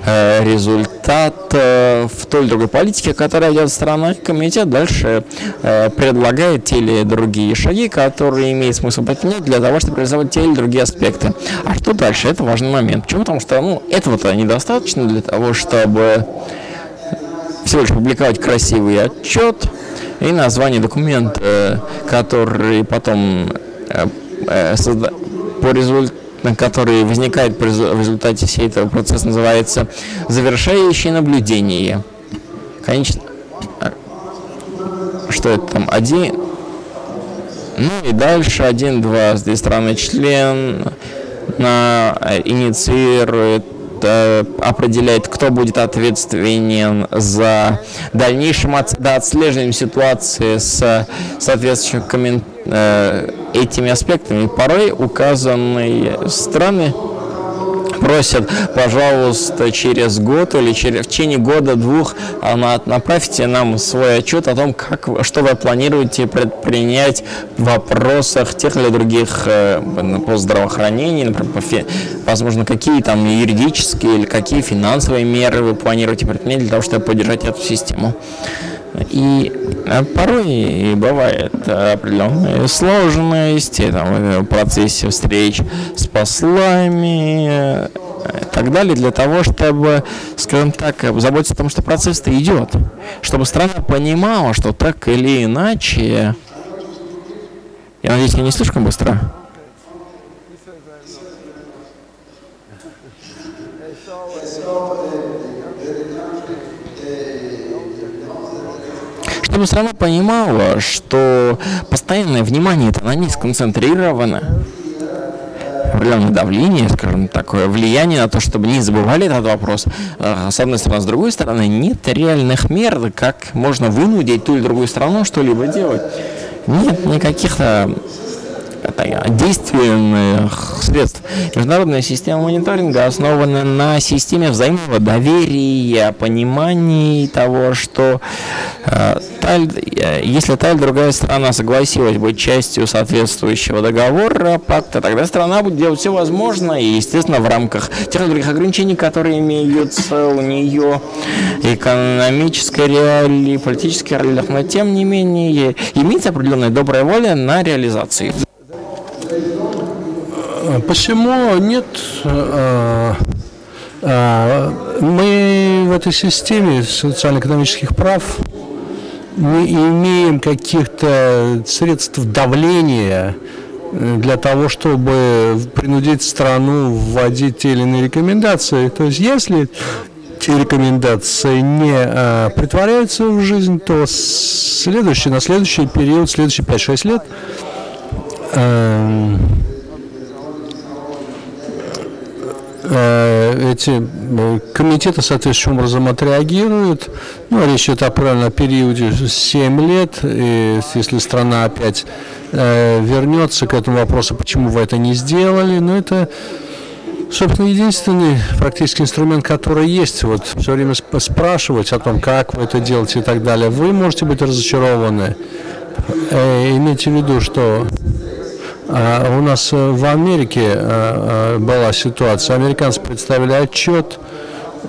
э, результат э, в той или другой политике, которая идет страна. Комитет дальше э, предлагает те или другие шаги, которые имеет смысл предпринять для того, чтобы реализовать те или другие аспекты. А что дальше? Это важный момент. Почему? Потому что ну, этого-то недостаточно для того, чтобы всего лишь публиковать красивый отчет и название документа, который потом э, э, по результату который возникает в результате всей этого процесса, называется завершающее наблюдение. Конечно, что это там, один, ну и дальше один, два, здесь страны член на, инициирует Э, определяет, кто будет ответственен за дальнейшим отслеживанием ситуации с соответствующими э, этими аспектами. Порой указанные страны просят, пожалуйста, через год или через, в течение года-двух направьте нам свой отчет о том, как, что вы планируете предпринять в вопросах тех или других э, по здравоохранению, например, по фи, возможно, какие там юридические или какие финансовые меры вы планируете предпринять для того, чтобы поддержать эту систему. И э, порой и бывает определенные сложности там, в процессе встреч с послами и так далее, для того, чтобы, скажем так, заботиться о том, что процесс-то идет. Чтобы страна понимала, что так или иначе... Я надеюсь, я не слишком быстро? Чтобы страна понимала, что постоянное внимание это на ней сконцентрировано, определенное давление, скажем, такое влияние на то, чтобы не забывали этот вопрос. А, с одной стороны, с другой стороны, нет реальных мер, как можно вынудить ту или другую страну что-либо делать. Нет никаких действенных средств. Международная система мониторинга основана на системе взаимного доверия, понимания того, что э, та, э, если та или другая страна согласилась быть частью соответствующего договора, пакта, тогда страна будет делать все возможное, и, естественно, в рамках тех или других ограничений, которые имеются у нее экономической реалии, политической реалии, но тем не менее имеется определенная добрая воля на реализации. Почему нет? Э, э, мы в этой системе социально-экономических прав не имеем каких-то средств давления э, для того, чтобы принудить страну вводить те или иные рекомендации. То есть, если те рекомендации не э, притворяются в жизнь, то следующий, на следующий период, следующие 5-6 лет э, Э, эти э, комитеты соответствующим образом отреагируют. Ну, речь идет о правильном периоде 7 лет, и если страна опять э, вернется к этому вопросу, почему вы это не сделали, но это собственно, единственный практический инструмент, который есть, вот все время спрашивать о том, как вы это делаете и так далее. Вы можете быть разочарованы. Э, имейте в виду, что а у нас э, в Америке э, э, была ситуация. Американцы представили отчет.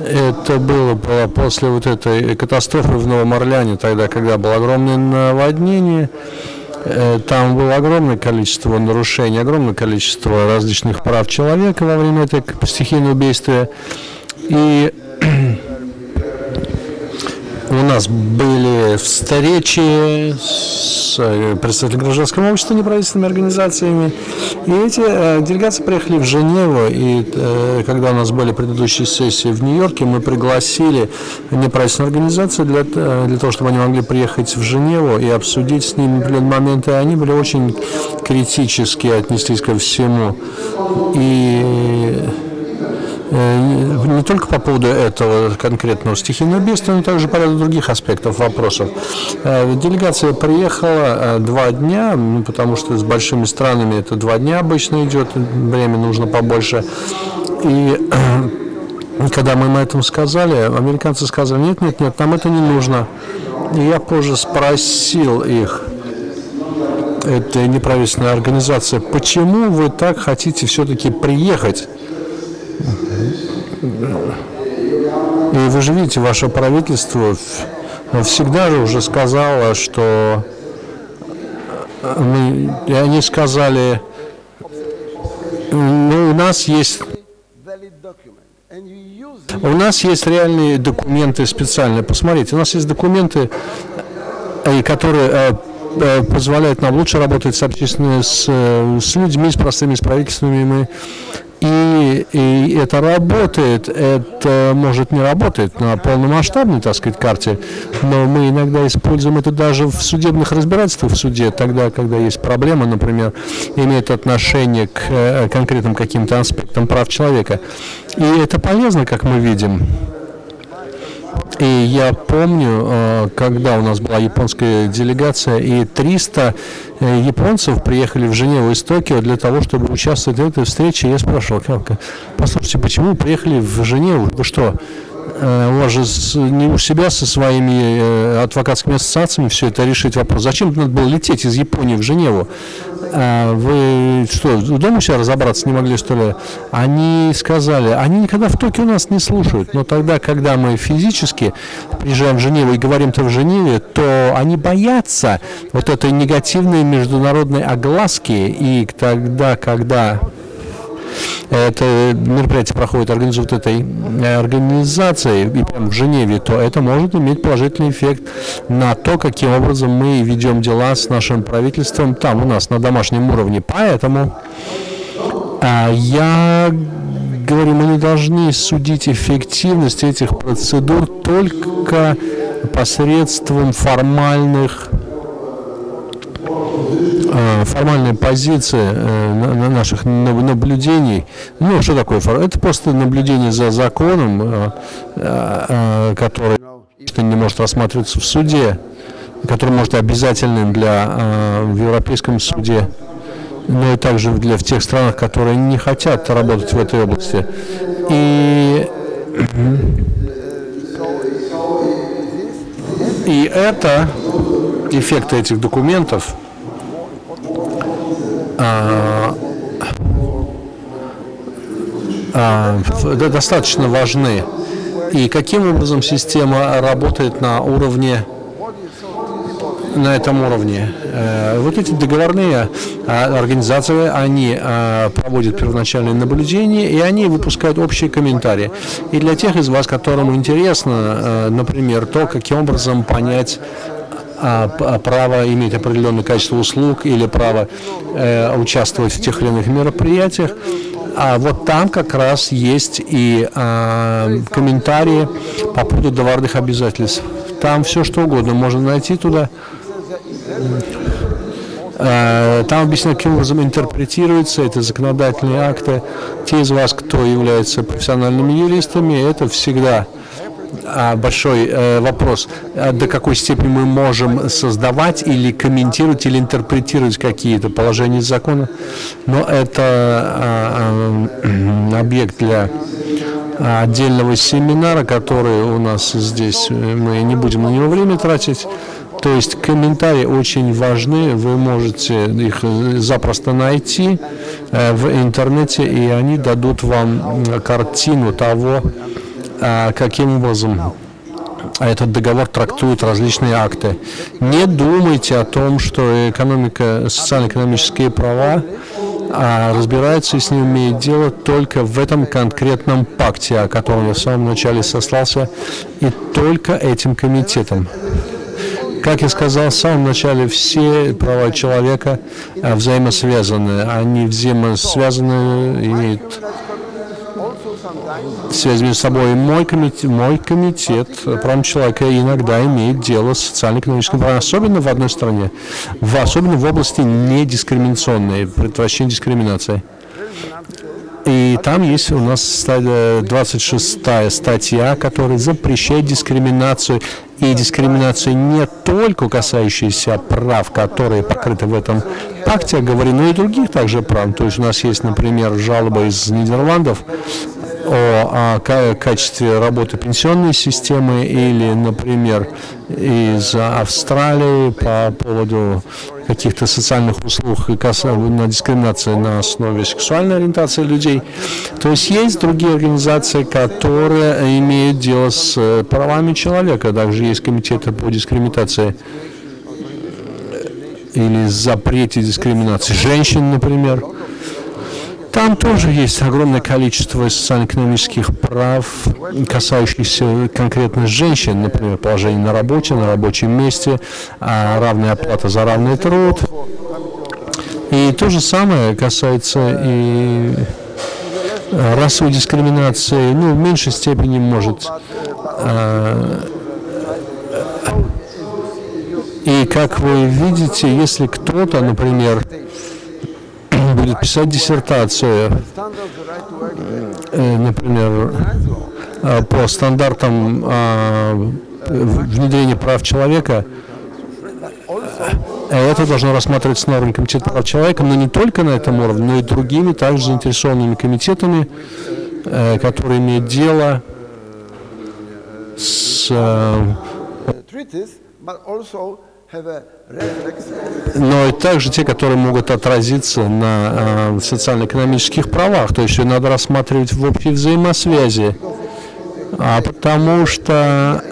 Это было, было после вот этой катастрофы в Новом Орлеане, тогда, когда было огромное наводнение. Там было огромное количество нарушений, огромное количество различных прав человека во время этой стихийного убийства. И у нас были встречи с э, представителями гражданского общества, неправительственными организациями. И эти э, делегации приехали в Женеву. И э, когда у нас были предыдущие сессии в Нью-Йорке, мы пригласили неправительственные организации для, для того, чтобы они могли приехать в Женеву и обсудить с ними определенные моменты. Они были очень критически отнеслись ко всему. И не только по поводу этого конкретного стихийного бедствия, но также по ряду других аспектов вопросов. Э, делегация приехала э, два дня, ну, потому что с большими странами это два дня обычно идет, время нужно побольше. И когда мы им этом сказали, американцы сказали, нет, нет, нет, нам это не нужно. И я позже спросил их, это неправительственная организация, почему вы так хотите все-таки приехать и вы же видите, ваше правительство всегда же уже сказало, что мы, и они сказали, ну, у нас есть у нас есть реальные документы специальные. Посмотрите, у нас есть документы, которые э, э, позволяют нам лучше работать с общественными, с, с людьми, с простыми, с правительствами. И, и это работает, это может не работать на полномасштабной, так сказать, карте, но мы иногда используем это даже в судебных разбирательствах в суде, тогда, когда есть проблема, например, имеет отношение к э, конкретным каким-то аспектам прав человека. И это полезно, как мы видим. И я помню, э, когда у нас была японская делегация, и 300 э, японцев приехали в Женеву из Токио для того, чтобы участвовать в этой встрече. Я спрашивал, послушайте, почему вы приехали в Женеву? Вы что, у вас же не у себя со своими э, адвокатскими ассоциациями все это решить вопрос. Зачем надо было лететь из Японии в Женеву? А вы что, дома себя разобраться не могли, что ли? Они сказали, они никогда в Токио нас не слушают, но тогда, когда мы физически приезжаем в Женеву и говорим-то в Женеве, то они боятся вот этой негативной международной огласки, и тогда, когда это мероприятие проходит, организует этой э, организацией и прямо в Женеве, то это может иметь положительный эффект на то, каким образом мы ведем дела с нашим правительством там у нас на домашнем уровне. Поэтому а, я говорю, мы не должны судить эффективность этих процедур только посредством формальных Э, формальная позиция э, наших наблюдений. Ну, что такое? Это просто наблюдение за законом, э, который не может рассматриваться в суде, который может быть обязательным для в Европейском суде. но и также для в тех странах, которые не хотят работать в этой области. И, и это эффекты этих документов а, а, достаточно важны. И каким образом система работает на уровне на этом уровне. Э, вот эти договорные а, организации, они а, проводят первоначальные наблюдения, и они выпускают общие комментарии. И для тех из вас, которым интересно, э, например, то, каким образом понять а, право иметь определенное качество услуг или право э, участвовать в тех или иных мероприятиях, а вот там как раз есть и а, комментарии по поводу товарных обязательств. Там все что угодно можно найти туда. Э, там объяснено, каким образом интерпретируются эти законодательные акты. Те из вас, кто является профессиональными юристами, это всегда а, большой э, вопрос, а до какой степени мы можем создавать или комментировать, или интерпретировать какие-то положения закона. Но это а, а, объект для отдельного семинара, который у нас здесь, мы не будем на него время тратить. То есть комментарии очень важны, вы можете их запросто найти э, в интернете, и они дадут вам картину того, э, каким образом этот договор трактует различные акты. Не думайте о том, что экономика, социально-экономические права а разбирается и с ним имеет дело только в этом конкретном пакте, о котором я в самом начале сослался, и только этим комитетом. Как я сказал в самом начале, все права человека а, взаимосвязаны. Они взаимосвязаны, имеют связь между собой. Мой комитет, мой комитет прав человека иногда имеет дело с социально-экономическим правом, особенно в одной стране, в, особенно в области недискриминационной, предотвращения дискриминации. И там есть у нас 26 статья, которая запрещает дискриминацию. И дискриминацию не только касающуюся прав, которые покрыты в этом пакте, говорю, но и других также прав. То есть у нас есть, например, жалоба из Нидерландов о, о качестве работы пенсионной системы или, например, из Австралии по поводу каких-то социальных услуг и на дискриминации на основе сексуальной ориентации людей. То есть есть другие организации, которые имеют дело с э, правами человека. Также есть комитеты по дискриминации или запрете дискриминации женщин, например. Там тоже есть огромное количество социально-экономических прав, касающихся конкретно женщин, например, положение на работе, на рабочем месте, а, равная оплата за равный труд. И то же самое касается и расовой дискриминации, ну, в меньшей степени может. А, и как вы видите, если кто-то, например, будет писать диссертацию, э, например, э, по стандартам э, внедрения прав человека, это должно рассматриваться на уровне комитета прав человека, но не только на этом уровне, но и другими также заинтересованными комитетами, которые имеют дело с но и также те, которые могут отразиться на э, социально-экономических правах. То есть все надо рассматривать в общей взаимосвязи. А потому что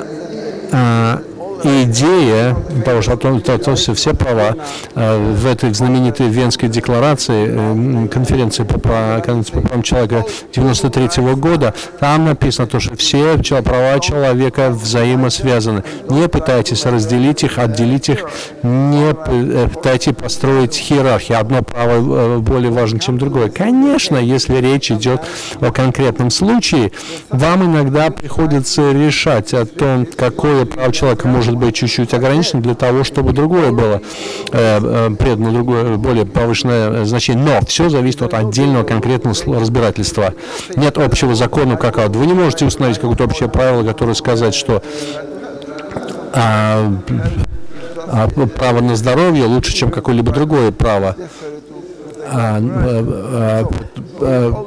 э, идея, потому что то, то, то все, права э, в этой знаменитой Венской декларации, э, конференции по, по, по правам человека 93 -го года, там написано то, что все права человека взаимосвязаны. Не пытайтесь разделить их, отделить их, не э, пытайтесь построить иерархию. Одно право более важно, чем другое. Конечно, если речь идет о конкретном случае, вам иногда приходится решать о том, какое право человека может может быть чуть-чуть ограничен для того, чтобы другое было э, э предано другое, более повышенное значение. Но все зависит от отдельного конкретного разбирательства. Нет общего закона как вот. Вы не можете установить какое-то общее правило, которое сказать, что а, а, право на здоровье лучше, чем какое-либо другое право. а, а, а,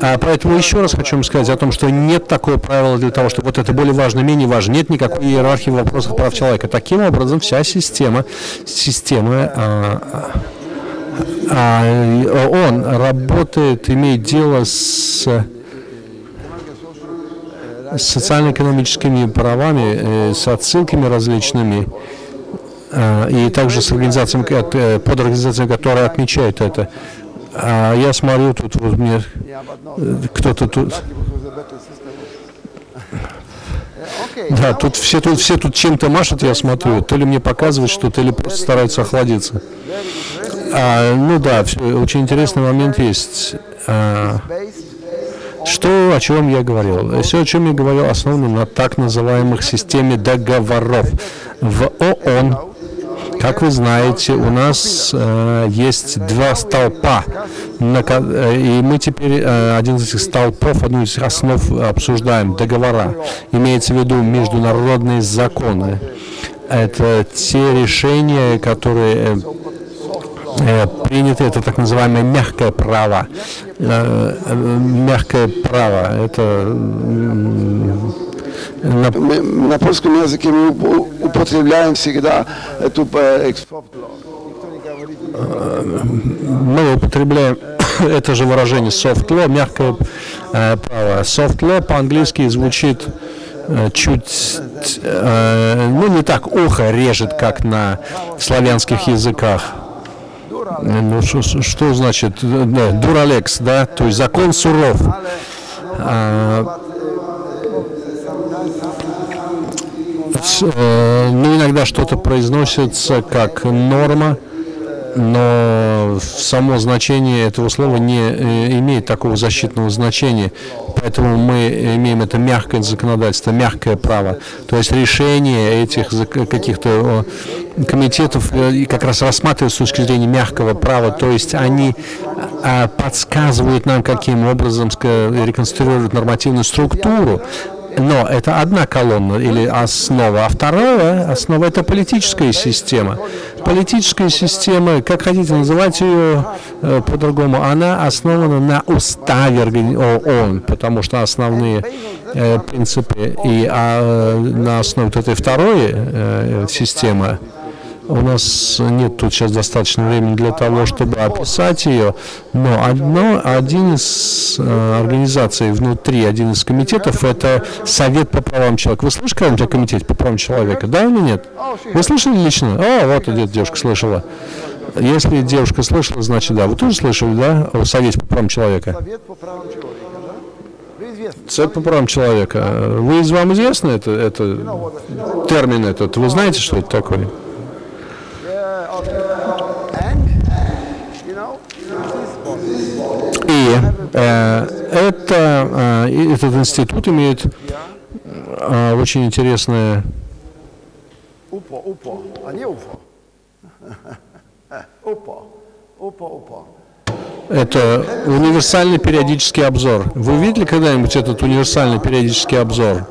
А поэтому еще раз хочу вам сказать о том, что нет такого правила для того, что вот это более важно, менее важно. Нет никакой иерархии в вопросах прав человека. Таким образом, вся система, система а, а, он работает, имеет дело с с социально-экономическими правами, э, с отсылками различными, а, и также с организациями, э, под организациями, которые отмечают это. А я смотрю, тут вот мне э, кто-то тут... Да, тут все тут все тут чем-то машут, я смотрю. То ли мне показывают что-то, или просто стараются охладиться. А, ну да, очень интересный момент есть. А, что, о чем я говорил? Все, о чем я говорил, основано на так называемых системе договоров. В ООН, как вы знаете, у нас э, есть два столпа, на э, и мы теперь э, один из этих столпов, одну из основ обсуждаем, договора. Имеется в виду международные законы. Это те решения, которые э, э, принято это так называемое мягкое право. Мягкое право это на- Мы на польском языке мы упо- употребляем всегда эту э, мы употребляем это же выражение soft law, мягкое э, право. Soft law по-английски звучит э, чуть, ну не так ухо режет, как на славянских языках. Ну, что, что значит дуралекс, да, то есть закон суров. А, с- э, ну, иногда что-то произносится как норма, но само значение этого слова не э, имеет такого защитного значения. Поэтому мы имеем это мягкое законодательство, мягкое право. То есть решение этих каких-то э, комитетов как раз рассматривают с точки зрения мягкого права. То есть они а, подсказывают нам, каким образом реконструировать нормативную структуру. Но это одна колонна или основа, а вторая основа – это политическая система. Политическая система, как хотите называть ее э, по-другому, она основана на уставе ООН, потому что основные э, принципы и а, на основе этой второй э, системы у нас нет тут сейчас достаточно времени для того, чтобы описать ее, но одно, один из э, организаций внутри, один из комитетов, это Совет по правам человека. Вы слышали когда-нибудь о комитете по правам человека, да или нет? Вы слышали лично? О, вот идет девушка слышала. Если девушка слышала, значит да. Вы тоже слышали, да, о Совете по правам человека? Совет по правам человека. Совет по правам человека. Вы, вам известно это, это термин этот? Вы знаете, что это такое? Yeah, okay. And, you know, this body, И э, это, э, этот институт имеет э, очень интересное, UPO, UPO, а не UFO. UPO, UPO, UPO. это универсальный периодический обзор. Вы видели когда-нибудь этот универсальный периодический обзор?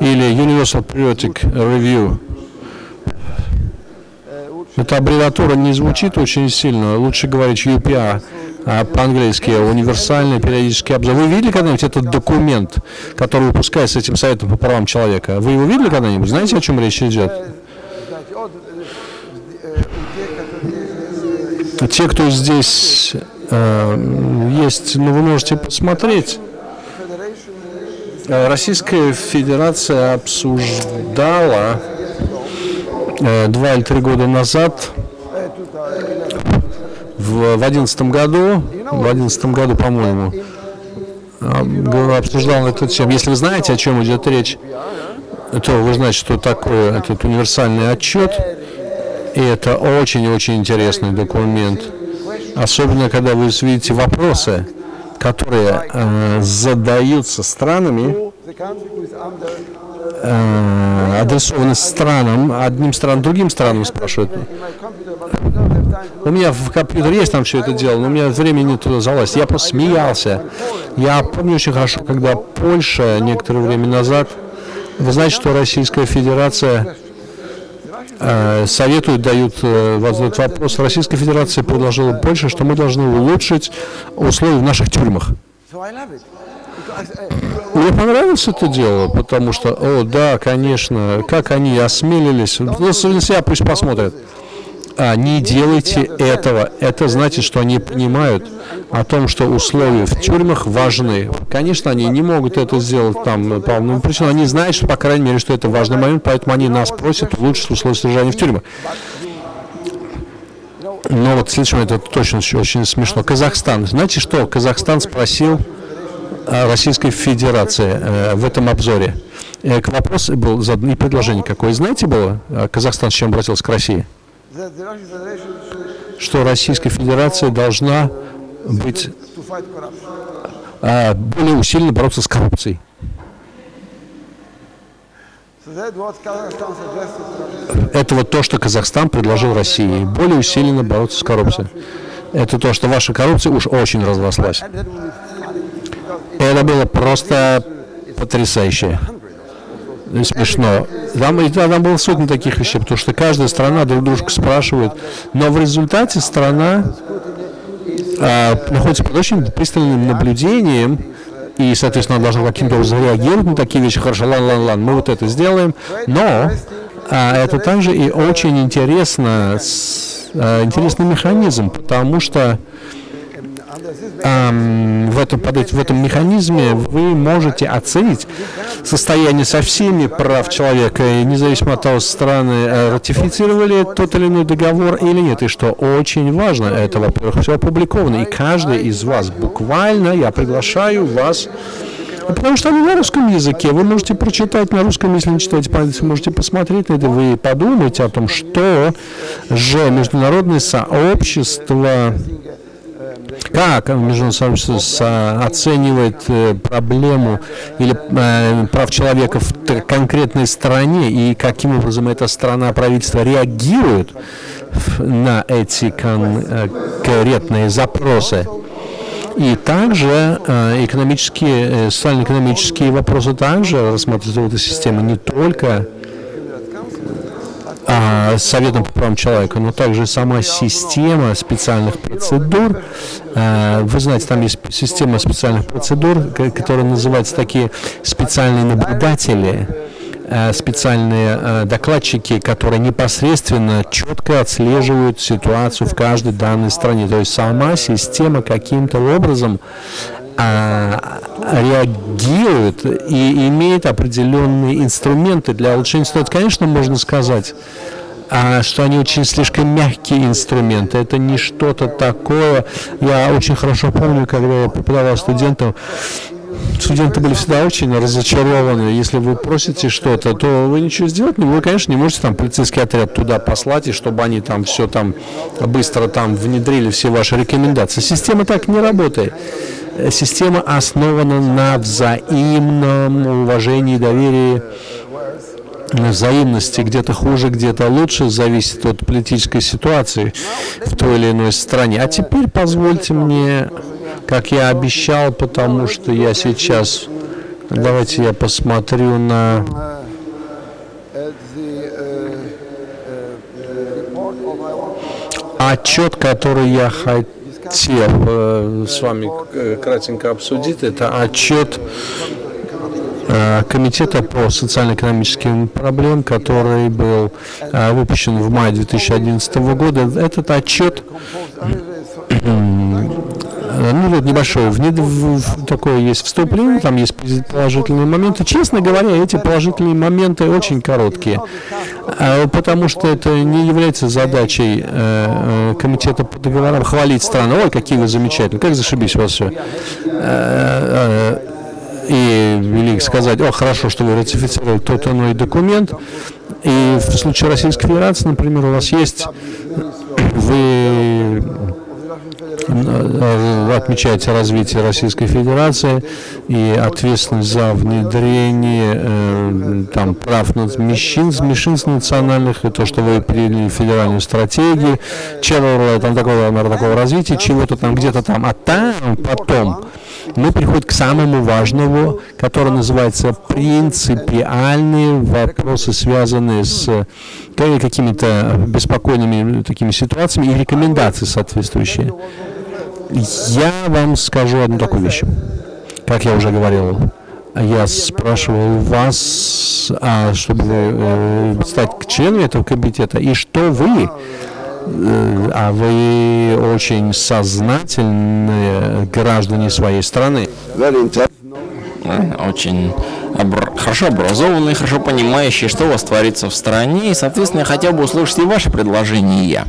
Или Universal Periodic Review? Эта аббревиатура не звучит очень сильно, лучше говорить UPR, по-английски универсальный периодический обзор. Вы видели когда-нибудь этот документ, который выпускается этим Советом по правам человека? Вы его видели когда-нибудь? Знаете, о чем речь идет? Те, кто здесь э, есть, ну вы можете посмотреть. Э, Российская Федерация обсуждала э, два или три года назад в в одиннадцатом году, в одиннадцатом году, по-моему, обсуждал эту тему. Если вы знаете, о чем идет речь, то вы знаете, что такое этот универсальный отчет. И это очень-очень интересный документ. Особенно, когда вы видите вопросы, которые э, задаются странами, э, адресованы странам, одним странам, другим странам спрашивают. У меня в компьютере есть там все это дело, но у меня времени туда залазить. Я просто смеялся. Я помню очень хорошо, когда Польша некоторое время назад, вы знаете, что Российская Федерация э, советуют, дают этот вопрос. Российская Федерация предложила больше, что мы должны улучшить условия в наших тюрьмах. Мне понравилось это дело, потому что, о, да, конечно, как они осмелились, ну, себя пусть посмотрят. А, не делайте этого. Это значит, что они понимают о том, что условия в тюрьмах важны. Конечно, они не могут это сделать там по одной причине. Они знают, что, по крайней мере, что это важный момент, поэтому они нас просят улучшить условия содержания в тюрьмах. Но вот следующий момент, это точно очень, смешно. Казахстан. Знаете что? Казахстан спросил Российской Федерации э, в этом обзоре. Э, к вопросу был задан и предложение какое. Знаете было, э, Казахстан с чем обратился к России? Что Российская Федерация должна быть э, более усиленно бороться с коррупцией. Это вот то, что Казахстан предложил России. Более усиленно бороться с коррупцией. Это то, что ваша коррупция уж очень разрослась. Это было просто потрясающе. И смешно. Там, и там было сотни таких вещей, потому что каждая страна друг дружку спрашивает. Но в результате страна а, находится под очень пристальным наблюдением, и, соответственно, она должна каким-то образом реагировать на такие вещи. Хорошо, лан, лан, лан, мы вот это сделаем. Но а, это также и очень интересно, с- а, интересный механизм, потому что Ам, в, этом, под в этом механизме вы можете оценить состояние со всеми прав человека, и независимо от того, страны э, ратифицировали тот или иной договор или нет. И что очень важно, это, во-первых, все опубликовано. И каждый из вас, буквально, я приглашаю вас Потому что они на русском языке. Вы можете прочитать на русском, если не читаете по-английски, можете посмотреть на это, вы подумайте о том, что же международное сообщество как международное сообщество со- оценивает э, проблему или э, прав человека в конкретной стране и каким образом эта страна, правительство реагирует на эти конкретные запросы. И также э, экономические, э, социально-экономические вопросы также рассматриваются в этой системе не только а, Советом по правам человека, но также сама система специальных процедур. А, Вы знаете, там есть система специальных процедур, которая называется такие специальные наблюдатели, а, специальные а, докладчики, которые непосредственно четко отслеживают ситуацию в каждой данной стране. То есть сама система каким-то образом а, реагирует и имеет определенные инструменты для улучшения ситуации. Конечно, можно сказать, а, что они очень слишком мягкие инструменты. Это не что-то такое. Я очень хорошо помню, когда я преподавал студентам, Студенты были всегда очень разочарованы. Если вы просите что-то, то вы ничего сделать не Вы, конечно, не можете там полицейский отряд туда послать, и чтобы они там все там быстро там внедрили все ваши рекомендации. Система так не работает. Система основана на взаимном уважении доверии взаимности где-то хуже, где-то лучше, зависит от политической ситуации в той или иной стране. А теперь позвольте мне, как я обещал, потому что я сейчас, давайте я посмотрю на отчет, который я хотел э, с вами э, кратенько обсудить. Это отчет э, Комитета по социально-экономическим проблемам, который был выпущен в мае 2011 года. Этот отчет ну вот небольшое, в, в- в- такое есть вступление, там есть положительные моменты. Честно говоря, эти положительные моменты очень короткие, э, потому что это не является задачей э, э, комитета по договорам хвалить страны. Ой, какие вы замечательные, как зашибись у вас все. И или сказать, о, хорошо, что вы ратифицировали тот иной документ. И в случае Российской Федерации, например, у вас есть, вы э, отмечаете развитие Российской Федерации и ответственность за внедрение э, там, прав меньшинств, меньшинств национальных, и то, что вы приняли федеральную стратегию, чего там такого, такого развития, чего-то там где-то там, а там потом мы переходим к самому важному, который называется принципиальные вопросы, связанные с какими-то беспокойными такими ситуациями и рекомендации соответствующие. Я вам скажу одну такую вещь, как я уже говорил. Я спрашивал вас, а, чтобы э, стать членом этого комитета, и что вы Э, а вы очень сознательные граждане своей страны. Очень обр хорошо образованные, хорошо понимающие, что у вас творится в стране, и, соответственно, я хотел бы услышать и ваши предложения.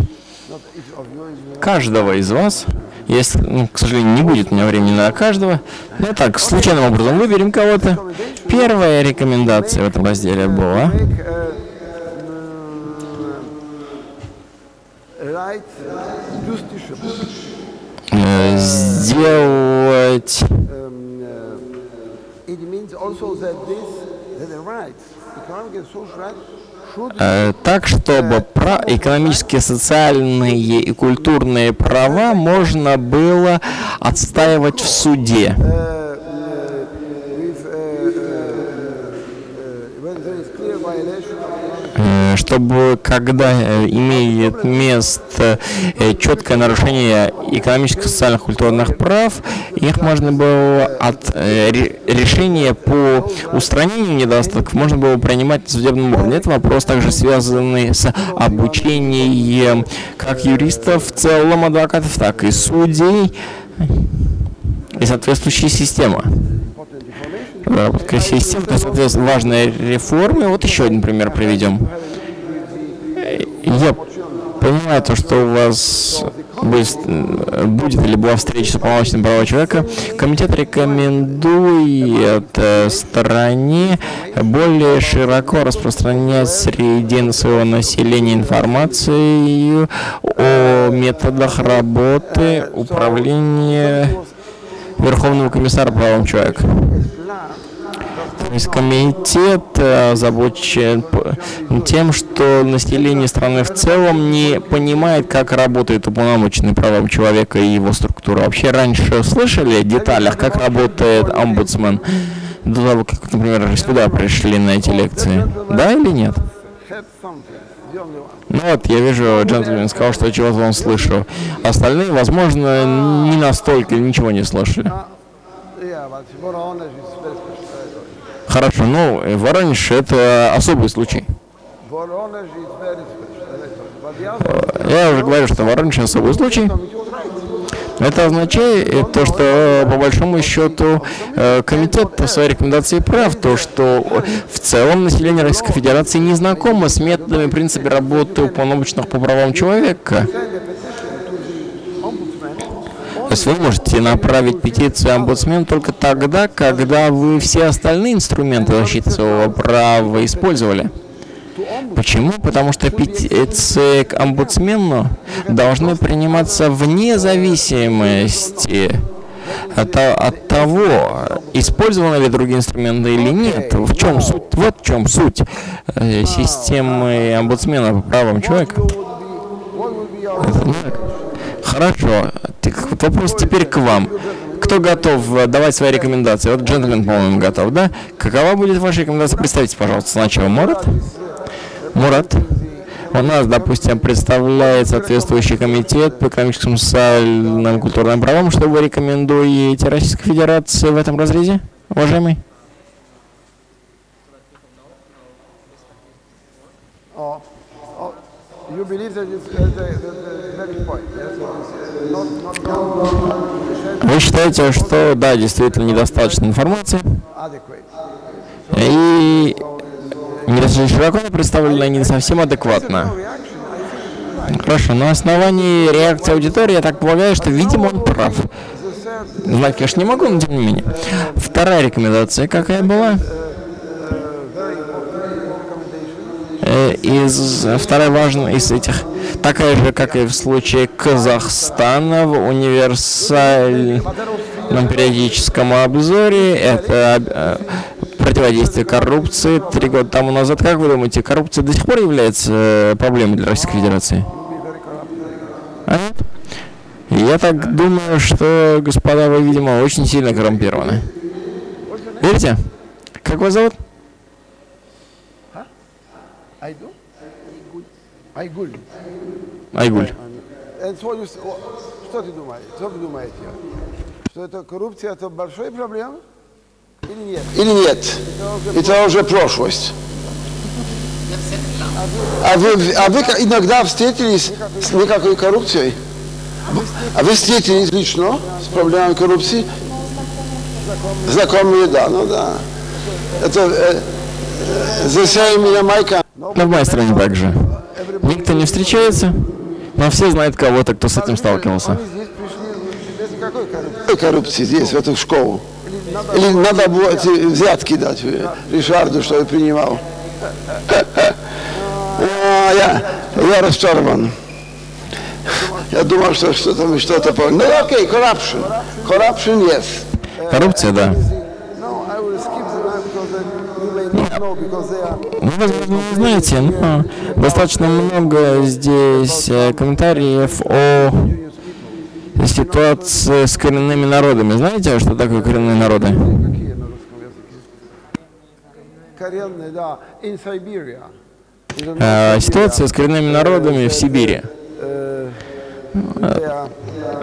Каждого из вас, если, ну, к сожалению, не будет у меня времени на каждого, но так, случайным образом выберем кого-то. Первая рекомендация в этом разделе была сделать э, так, чтобы про экономические, социальные и культурные права можно было отстаивать в суде. Чтобы когда э, имеет место э, четкое нарушение экономических, социальных, культурных прав, их можно было от э, решения по устранению недостатков можно было принимать на судебном уровне. Это вопрос также связанный с обучением как юристов в целом, адвокатов, так и судей и соответствующей системы разработка систем, то, соответственно, важные реформы. Вот еще один пример приведем. Я понимаю то, что у вас будет, будет или была встреча с уполномоченным права человека. Комитет рекомендует э, стране более широко распространять среди своего населения информацию о методах работы управления Верховного комиссара правам человека. Комитет э, озабочен тем, что население страны в целом не понимает, как работает уполномоченный правам человека и его структура. Вообще раньше слышали о деталях, как работает омбудсмен? До того, как, например, сюда пришли на эти лекции. Да или нет? Ну вот, я вижу, джентльмен сказал, что чего-то он слышал. Остальные, возможно, не настолько ничего не слышали. Хорошо, ну, Воронеж это особый случай. Я уже говорю, что Воронеж особый случай. Это означает то, что по большому счету э, комитет по своей рекомендации прав, то, что в целом население Российской Федерации не знакомо с методами принципе работы уполномоченных по правам человека. Вы можете направить петицию омбудсмену только тогда, когда вы все остальные инструменты защиты своего права использовали. Почему? Потому что петиции к омбудсмену должны приниматься вне зависимости от, от того, использованы ли другие инструменты или нет. В чем суть? Вот в чем суть э, системы омбудсмена по правам человека. Хорошо. Вопрос теперь к вам. Кто готов э, давать свои рекомендации? Вот джентльмен, по-моему, готов, да? Какова будет ваша рекомендация? Представьте, пожалуйста, сначала Мурат. Мурат. У нас, допустим, представляет соответствующий комитет по экономическим, социальным, культурным правам. Что вы рекомендуете Российской Федерации в этом разрезе, уважаемый? Вы считаете, что да, действительно недостаточно информации, и недостаточно широко представлена не совсем адекватно. Хорошо, на основании реакции аудитории я так полагаю, что, видимо, он прав. Знать, конечно, не могу, но тем не менее. Вторая рекомендация какая была? Э, из, вторая важная из этих, такая же, как и в случае Казахстана в универсальном периодическом обзоре, это э, противодействие коррупции три года тому назад. Как вы думаете, коррупция до сих пор является э, проблемой для Российской Федерации? А я так думаю, что, господа, вы, видимо, очень сильно коррумпированы. Верите? Как вас зовут? Айду? Айгуль. Айгуль. Э, что ты- Что ты думаешь? Что вы думаете? Что это коррупция, это большая проблема? Или нет? Или нет? Это уже прошлость. А вы, а вы иногда встретились с никакой коррупцией? А вы встретились лично с проблемой коррупции? Знакомые, да, ну да. Это э, э, same in Jamaica. Но в моей стране также. Никто не встречается, но все знают кого-то, кто с этим сталкивался. Коррупции. Какой коррупции здесь, в эту школу? Или надо было взятки дать э, Ришарду, что я принимал? Я, я расчарован. Я думал, что что-то мы что-то. Ну, окей, corruption. Corruption, yes. Коррупция, да. Ну, возможно, вы знаете, но достаточно много здесь э, комментариев о ситуации с коренными народами. Знаете, что такое коренные народы? Коренные, да, in Siberia. Э, Ситуация с коренными народами в Сибири. Are,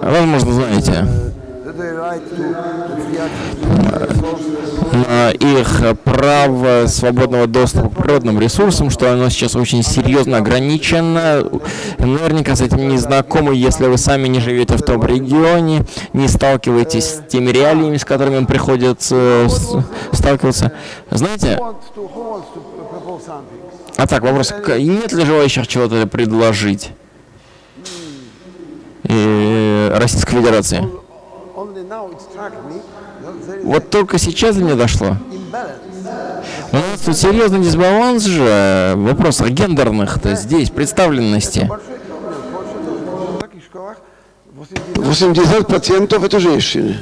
Возможно, знаете. На их право свободного доступа к природным ресурсам, что оно сейчас очень серьезно ограничено. Наверняка с этим не знакомы, если вы сами не живете в том регионе, не сталкиваетесь с теми реалиями, с которыми приходится с- сталкиваться. Знаете, а так, вопрос, нет ли желающих чего-то предложить? И Российской Федерации. Вот только сейчас до меня дошло. У нас тут серьезный дисбаланс же в вопросах гендерных-то здесь, представленности. Большой проблем. В таких школах 80% это женщины.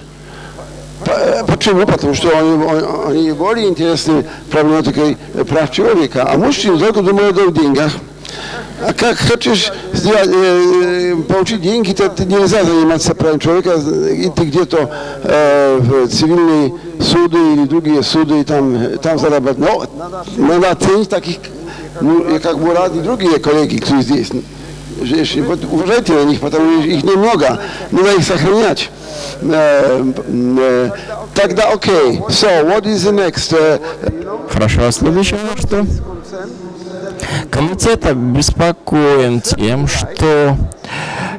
По- Почему? Потому что они, они более интересны проблематикой прав человека, а мужчины только думают о деньгах. А как хочешь сделать, э, э, получить деньги, то ты нельзя заниматься правом человека, идти где-то э, в цивильные суды или другие суды и там, там зарабатывать. Но надо оценить таких, ну, и как Мурат и другие коллеги, кто здесь. Вот уважайте на них, потому что их немного, надо их сохранять. Э, э, Тогда окей. So, what is the next? Э, Хорошо, а следующее что? Комитет обеспокоен тем, что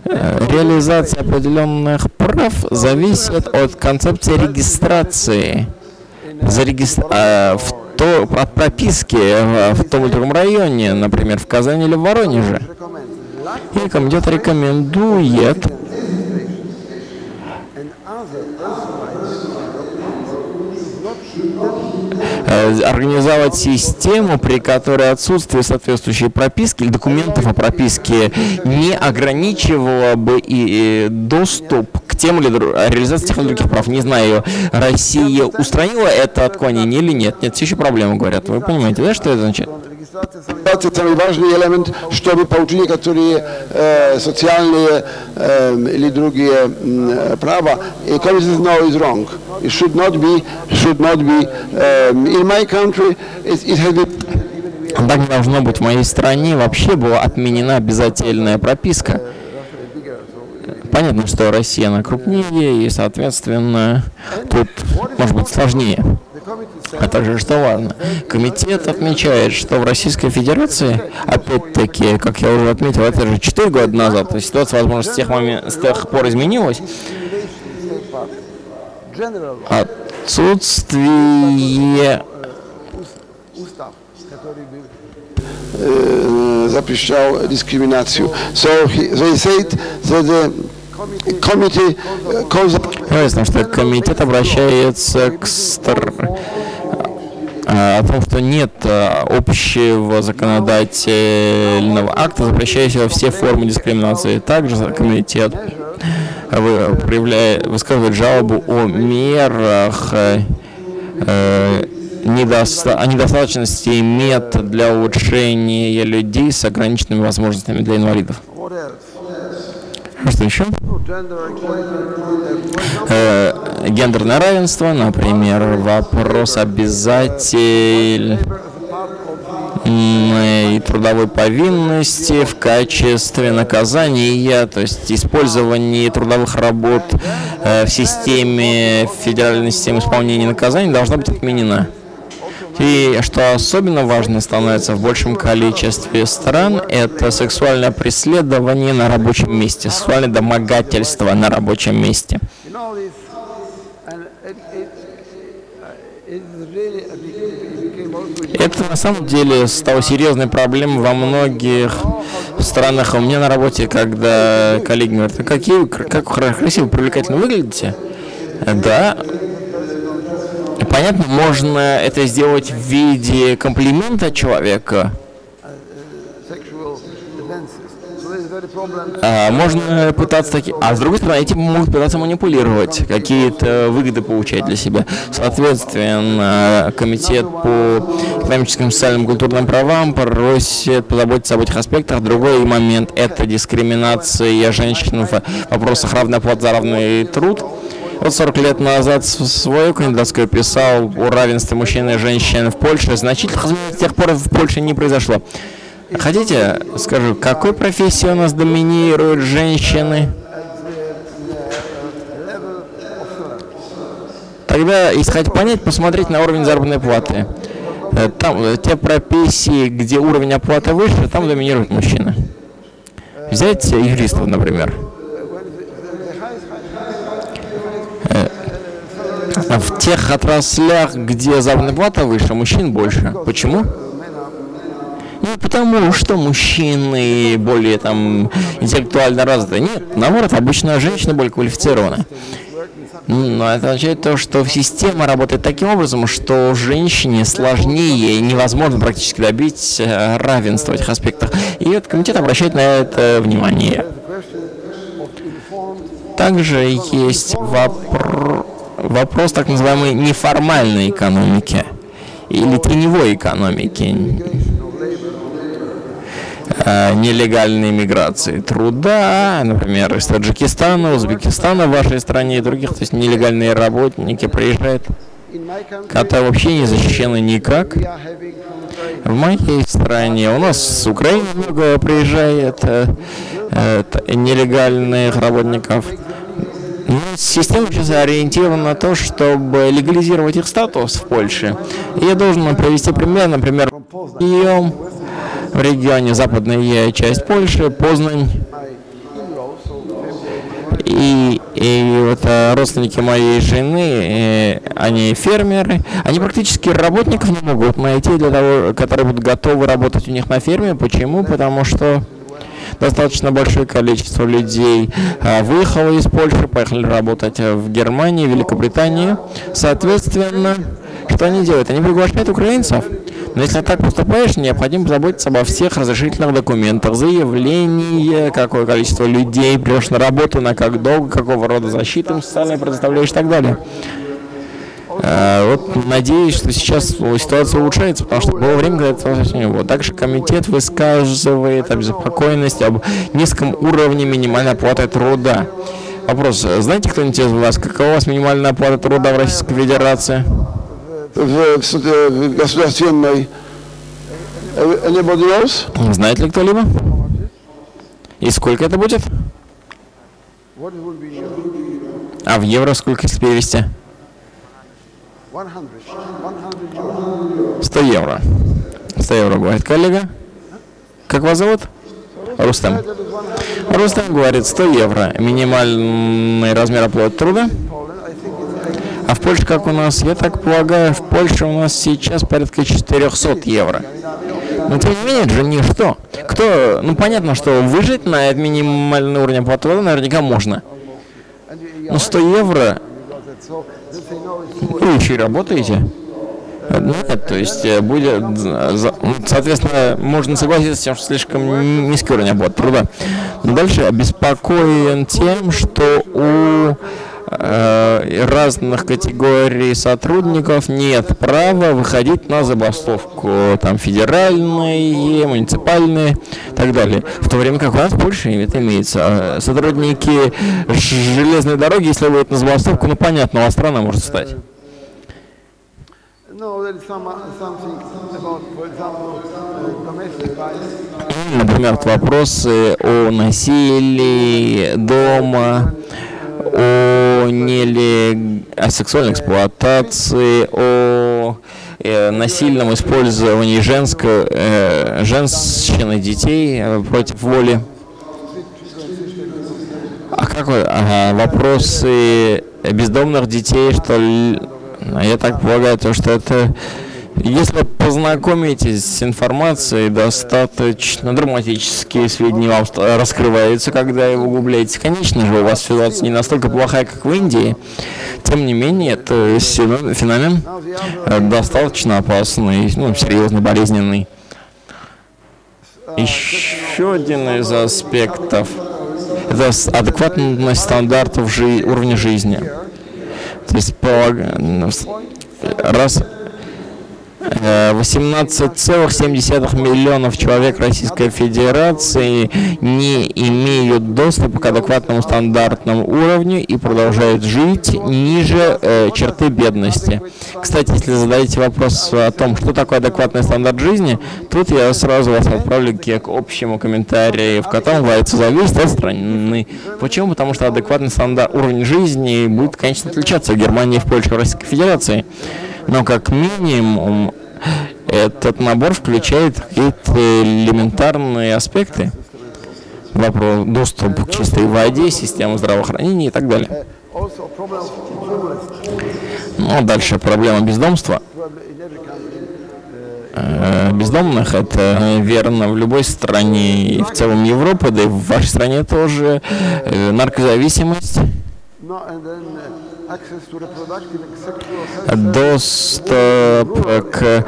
реализация определенных прав зависит от концепции регистрации в то, от прописки в том или другом районе, например, в Казани или в Воронеже. И комитет рекомендует э, организовать систему, при которой отсутствие соответствующей прописки или документов о прописке не ограничивало бы и доступ к тем или реализации тех или других прав. Не знаю, Россия устранила это отклонение или нет. Нет, все еще проблемы, говорят. Вы понимаете, да, что это значит? Это самый важный элемент, чтобы получить некоторые э, социальные э, или другие м, права. Community no is wrong. It should not be, should not be. Um, in my country, it, it has been Так должно быть. В моей стране вообще была отменена обязательная прописка. Понятно, что Россия она крупнее, и, соответственно, тут может быть сложнее. А также, что важно, комитет отмечает, что в Российской Федерации, опять-таки, как я уже отметил, это же 4 года назад, то есть ситуация, возможно, с тех, момен- с тех пор изменилась, отсутствие бы запрещал дискриминацию. So he, they said that the calls Ясно, что комитет обращается к стар... о том, что нет а, общего законодательного акта, запрещающего все формы дискриминации. Также комитет проявляет, высказывает жалобу о мерах э, э, о недостаточности мет для улучшения людей с ограниченными возможностями для инвалидов. Что еще? Э, гендерное равенство, например, вопрос обязатель labor as a part of the м, и трудовой повинности в качестве наказания, то есть использование трудовых работ э, в системе федеральной системы исполнения наказаний должна быть отменена. И что особенно важно становится в большем количестве стран, это сексуальное преследование на рабочем месте, сексуальное домогательство на рабочем месте. Это на самом деле стало серьезной проблемой во многих странах. У меня на работе, когда коллеги говорят, «А какие, как красиво, привлекательно выглядите. Да, понятно, можно это сделать в виде комплимента человека, а можно пытаться таки... А с другой стороны, этим могут пытаться манипулировать, какие-то выгоды получать для себя. Соответственно, Комитет по экономическим, социальным культурным правам просит позаботиться об этих аспектах. Другой момент – это дискриминация женщин в вопросах равной оплаты за равный труд. Вот 40 лет назад свою кандидатскую писал о равенстве мужчин и женщин в Польше. Значительных изменений с тех пор в Польше не произошло. Хотите, скажу, какой профессии у нас доминируют женщины? Тогда, хотите понять, посмотреть на уровень заработной платы. Э, Там э, те профессии, где уровень оплаты выше, там доминируют мужчины. Взять юристов, например. В тех отраслях, где заработная плата выше, мужчин больше. Почему? Ну, потому что мужчины более там интеллектуально развиты. Нет, наоборот, обычно женщины более квалифицированы. Но это означает то, что система работает таким образом, что женщине сложнее невозможно практически добить э, равенства в этих аспектах. И этот комитет обращает на это внимание. Также есть вопро- вопрос так называемой неформальной экономики или теневой экономики э, нелегальной миграции труда, например, из Таджикистана, Узбекистана в вашей стране и других, то есть нелегальные работники приезжают, которые вообще не защищены никак. В моей стране у нас с Украины много приезжает э, э, нелегальных работников. Ну, Система сейчас ориентирована на то, чтобы легализировать их статус в Польше. И я должен привести пример, например, Киев, в регионе западная часть Польши, Познань. И, и вот э, родственники моей жены, э, они фермеры, они практически работников не могут найти, для того, которые будут готовы работать у них на ферме. Почему? Потому что достаточно большое количество людей э, выехало из Польши, поехали работать э, в Германии, Великобритании. Соответственно, что они делают? Они приглашают украинцев. Но если так поступаешь, необходимо заботиться обо всех разрешительных документах, заявление, какое количество людей придешь на работу, на как долго, какого рода защиту социальной предоставляешь и так далее. Э, Вот надеюсь, что сейчас ситуация улучшается, потому что было время, когда это совсем не было. Также комитет высказывает обеспокоенность об низком уровне минимальной оплаты труда. Вопрос. Знаете кто-нибудь из вас, какова у вас минимальная оплата труда в Российской Федерации? w gospodarstwiennej. Uh, Anybody else? Знает ли кто-либо? И сколько это будет? А в евро сколько если перевести? 100? 100 euros. 100 евро. 100 евро говорит коллега. Как вас зовут? Рустам. That is 100 Рустам говорит 100 евро. Минимальный размер оплаты труда. Poland. I think it's 80. А в Польше, как у нас, я так полагаю, в Польше у нас сейчас порядка 400 евро. Но тем не менее, это же ничто. Кто, ну понятно, что выжить на этот минимальный уровень оплаты наверняка можно. Но 100 евро, и работаете. Э, Нет, то есть э, будет, ну, соответственно, можно согласиться с тем, что слишком низкий уровень оплаты труда. Но дальше обеспокоен тем, что у разных категорий сотрудников нет права выходить на забастовку, там федеральные, муниципальные и так далее. В то время как у нас в Польше это имеется. А сотрудники железной дороги, если будет на забастовку, ну понятно, у вас страна может стать. Domestic violence. Например, вопросы о насилии дома, о, нелег... о сексуальной эксплуатации, о э, насильном использовании женского, э, женщин и детей э, против воли. А как вы, ага, вопросы бездомных детей, что ли? Я так полагаю, то, что это если познакомитесь с информацией, достаточно драматические сведения вам раскрываются, когда вы гугляете. Конечно же, у вас ситуация не настолько плохая, как в Индии. Тем не менее, это феномен э, достаточно опасный, ну, серьезно болезненный. Еще один из аспектов – это адекватность стандартов жи уровня жизни. То есть, раз 18,7 миллионов человек Российской Федерации не имеют доступа к адекватному стандартному уровню и продолжают жить ниже э, черты бедности. Кстати, если задаете вопрос о том, что такое адекватный стандарт жизни, тут я сразу вас отправлю к общему комментарию, в котором говорится, зависит от страны. Почему? Потому что адекватный стандарт уровень жизни будет, конечно, отличаться в Германии, в Польше, в Российской Федерации но как минимум этот набор включает какие-то элементарные аспекты. Вопрос доступ к чистой воде, система здравоохранения и так далее. Ну, а дальше проблема бездомства. Э, бездомных это верно в любой стране и в целом Европы, да и в вашей стране тоже э, наркозависимость доступ к,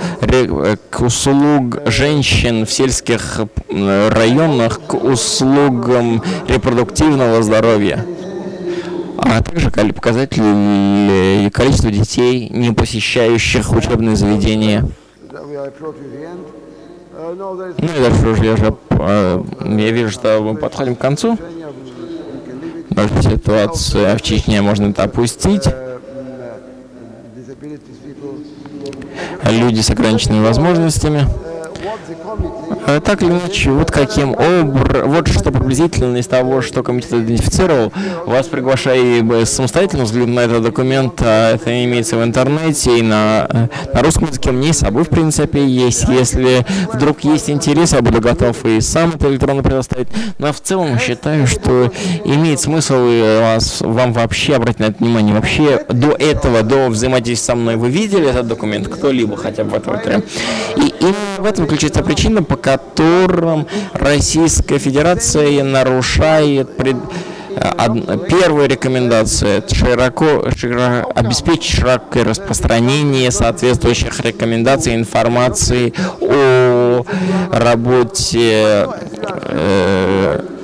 к услуг женщин в сельских районах, к услугам репродуктивного здоровья, а также показатели количества детей, не посещающих учебные заведения. Ну и дальше уже я, уже, я вижу, что мы подходим к концу. Может, ситуация в Чечне можно это опустить. Люди с ограниченными возможностями. А так или иначе, вот каким образом, вот что приблизительно из того, что комитет идентифицировал, вас приглашаю самостоятельно взглянуть на этот документ, а это имеется в интернете и на, на русском языке, мне с собой, в принципе, есть. Если вдруг есть интерес, я буду готов и сам это электронно предоставить. Но в целом считаю, что имеет смысл вас, вам вообще обратить на это внимание. Вообще до этого, до взаимодействия со мной, вы видели этот документ, кто-либо хотя бы в этом? И именно в этом заключается причина, по которым Российская Федерация нарушает пред... Первая рекомендация – широко, широко, обеспечить широкое распространение соответствующих рекомендаций информации о работе э,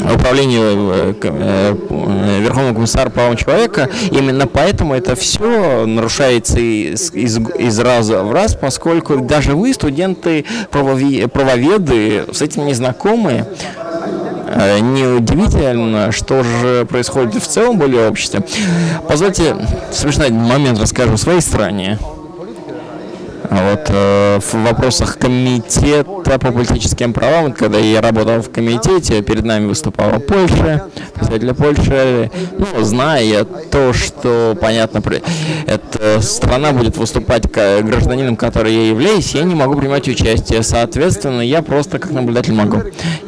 управлению э, э, Верховного комиссара правам человека. Именно поэтому это все нарушается из, из, из раза в раз, поскольку даже вы, студенты, правоведы, с этим не знакомы. Э, неудивительно, что же происходит в целом более обществе. Позвольте смешной момент расскажу в своей стране. А вот э, в вопросах комитета по политическим правам, когда я работал в комитете, перед нами выступала Польша, представитель Польши, ну, зная то, что, понятно, эта страна будет выступать как гражданином, который я являюсь, я не могу принимать участие, соответственно, я просто как наблюдатель могу.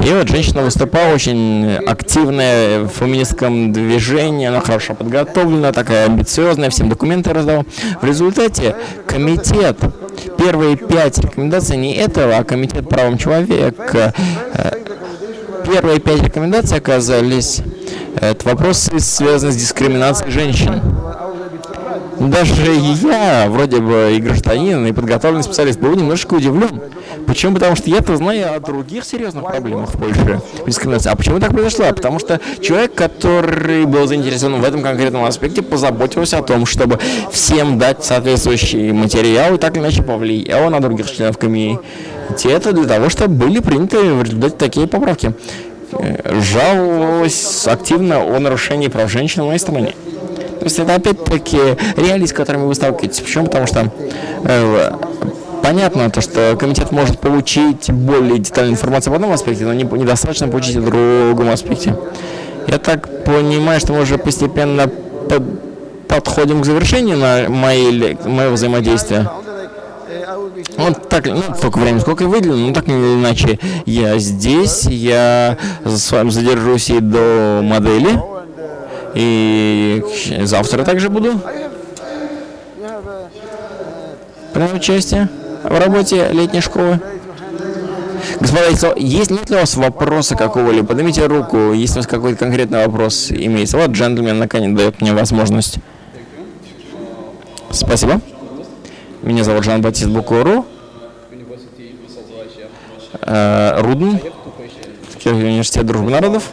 И вот женщина выступала очень активная в феминистском движении, она хорошо подготовлена, такая амбициозная, всем документы раздала. В результате комитет Первые пять рекомендаций не этого, а Комитет правам человека. Э, первые пять рекомендаций оказались это вопросы, связанные с дискриминацией женщин. Даже я, вроде бы и гражданин, и подготовленный специалист, был немножко удивлен. Почему? Потому что я-то знаю о других серьезных проблемах в Польше. А почему так произошло? Потому что человек, который был заинтересован в этом конкретном аспекте, позаботился о том, чтобы всем дать соответствующий материал и так или иначе повлиял на других членов это для того, чтобы были приняты в результате такие поправки. Жаловалась активно о нарушении прав женщин в моей стране. То есть это опять-таки реалии, с которыми вы сталкиваетесь. Почему? Потому что э, понятно, то, что комитет может получить более детальную информацию в одном аспекте, но не, недостаточно получить в другом аспекте. Я так понимаю, что мы уже постепенно под, подходим к завершению на моей, моего взаимодействия. Вот так, ну, столько времени, сколько я выделил, ну, так или иначе, я здесь, я с вами задержусь и до модели, и завтра также буду принимать участие в работе летней школы. Господа, есть нет ли у вас вопроса какого-либо? Поднимите руку, если у вас какой-то конкретный вопрос имеется. Вот джентльмен наконец дает мне возможность. Спасибо. Меня зовут Жан-Батист Букуру. Э, Рудн. Университет Дружбы Народов.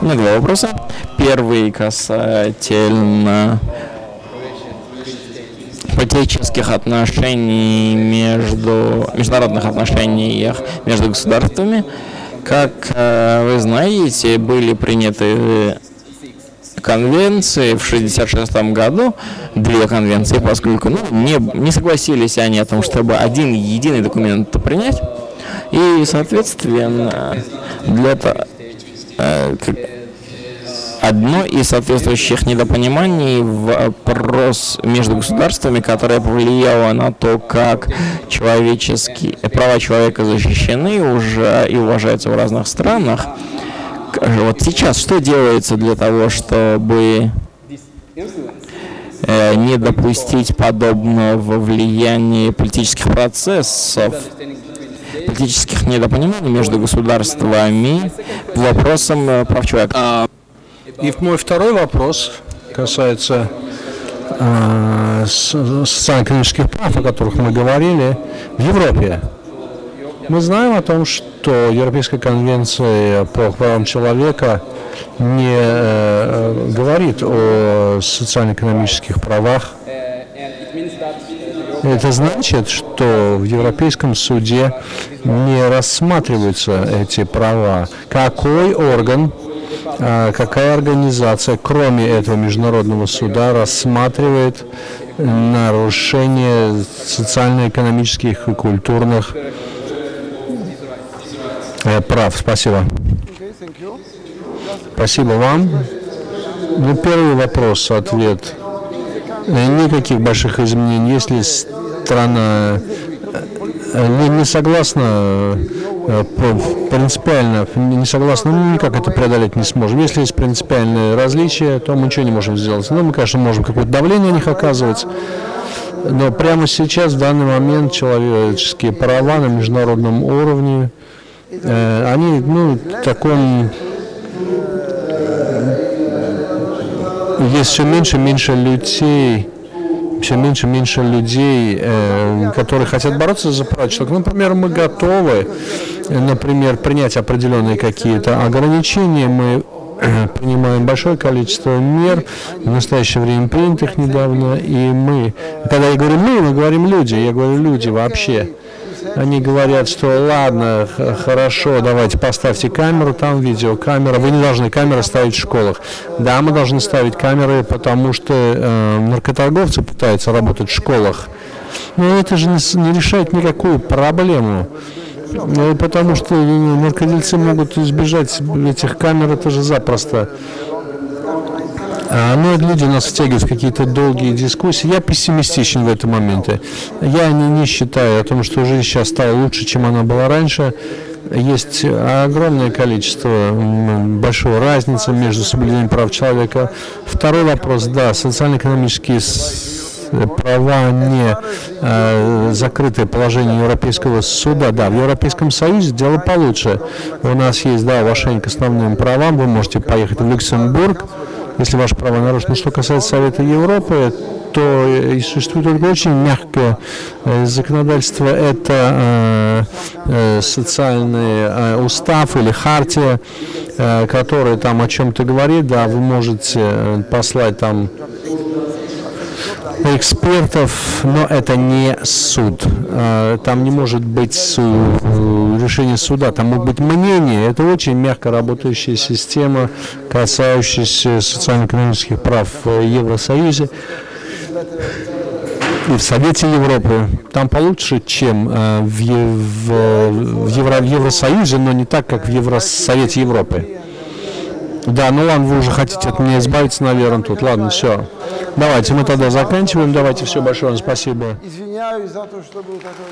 У меня два вопроса. Первый касательно политических отношений между международных отношениях между государствами. Как э, вы знаете, были приняты конвенции в 1966 году, две конвенции, поскольку ну, не, не согласились они о том, чтобы один единый документ принять. И, соответственно, для этого э, одно из соответствующих недопониманий вопрос между государствами, которое повлияло на то, как человеческие права человека защищены уже и уважаются в разных странах. Вот сейчас что делается для того, чтобы э, не допустить подобного влияния политических процессов, политических недопониманий между государствами по вопросам э, прав человека? И мой второй вопрос касается э, социально-экономических прав, о которых мы говорили в Европе. Мы знаем о том, что Европейская конвенция по правам человека не э, говорит о социально-экономических правах. Это значит, что в Европейском суде не рассматриваются эти права. Какой орган, какая организация, кроме этого международного суда, рассматривает нарушение социально-экономических и культурных Э, прав. Спасибо. Спасибо вам. Ну, первый вопрос, ответ. Э, никаких больших изменений. Если страна э, не согласна принципиально, не согласна, ну, никак это преодолеть не сможем. Если есть принципиальные различия, то мы ничего не можем сделать. Ну, мы, конечно, можем какое-то давление на них оказывать, но прямо сейчас, в данный момент, человеческие права на международном уровне Э, они ну, в таком есть все меньше и меньше людей, все меньше и меньше людей, э, которые хотят бороться за права человека. Например, мы готовы, например, принять определенные какие-то ограничения, мы э, принимаем большое количество мер, в настоящее время принятых недавно, и мы, когда я говорю мы, мы говорим люди, я говорю люди вообще, они говорят, что ладно, хорошо, давайте поставьте камеру, там видеокамера. Вы не должны камеры ставить в школах. Да, мы должны ставить камеры, потому что э, наркоторговцы пытаются работать в школах. Но это же не, не решает никакую проблему. Ну, потому что наркодельцы могут избежать этих камер, это же запросто. А, ну, люди нас втягивают в какие-то долгие дискуссии. Я пессимистичен в этом моменте. Я не, не считаю о том, что жизнь сейчас стала лучше, чем она была раньше. Есть огромное количество, большой разницы между соблюдением прав человека. Второй вопрос, да, социально-экономические права не э, закрытое положение Европейского суда. Да, в Европейском Союзе дело получше. У нас есть, да, уважение к основным правам. Вы можете поехать в Люксембург, если ваши права нарушены. Что касается Совета Европы, то и существует только очень мягкое э, законодательство. Это э, э, социальный э, устав или хартия, э, который там о чем-то говорит. Да, вы можете э, послать там экспертов, но это не суд. Э, Там не может быть су- решение суда, там могут быть мнения. Это очень мягко работающая система, касающаяся социально-экономических прав в Евросоюзе и в Совете Европы. Там получше, чем э, в, в- в Евро- в Евросоюзе, но не так, как в Евросовете Европы. Да, ну ладно, вы уже хотите от меня избавиться, наверное, тут. Ладно, все. Давайте мы тогда заканчиваем. Давайте, все, большое вам спасибо. Извиняюсь за то, что был такой...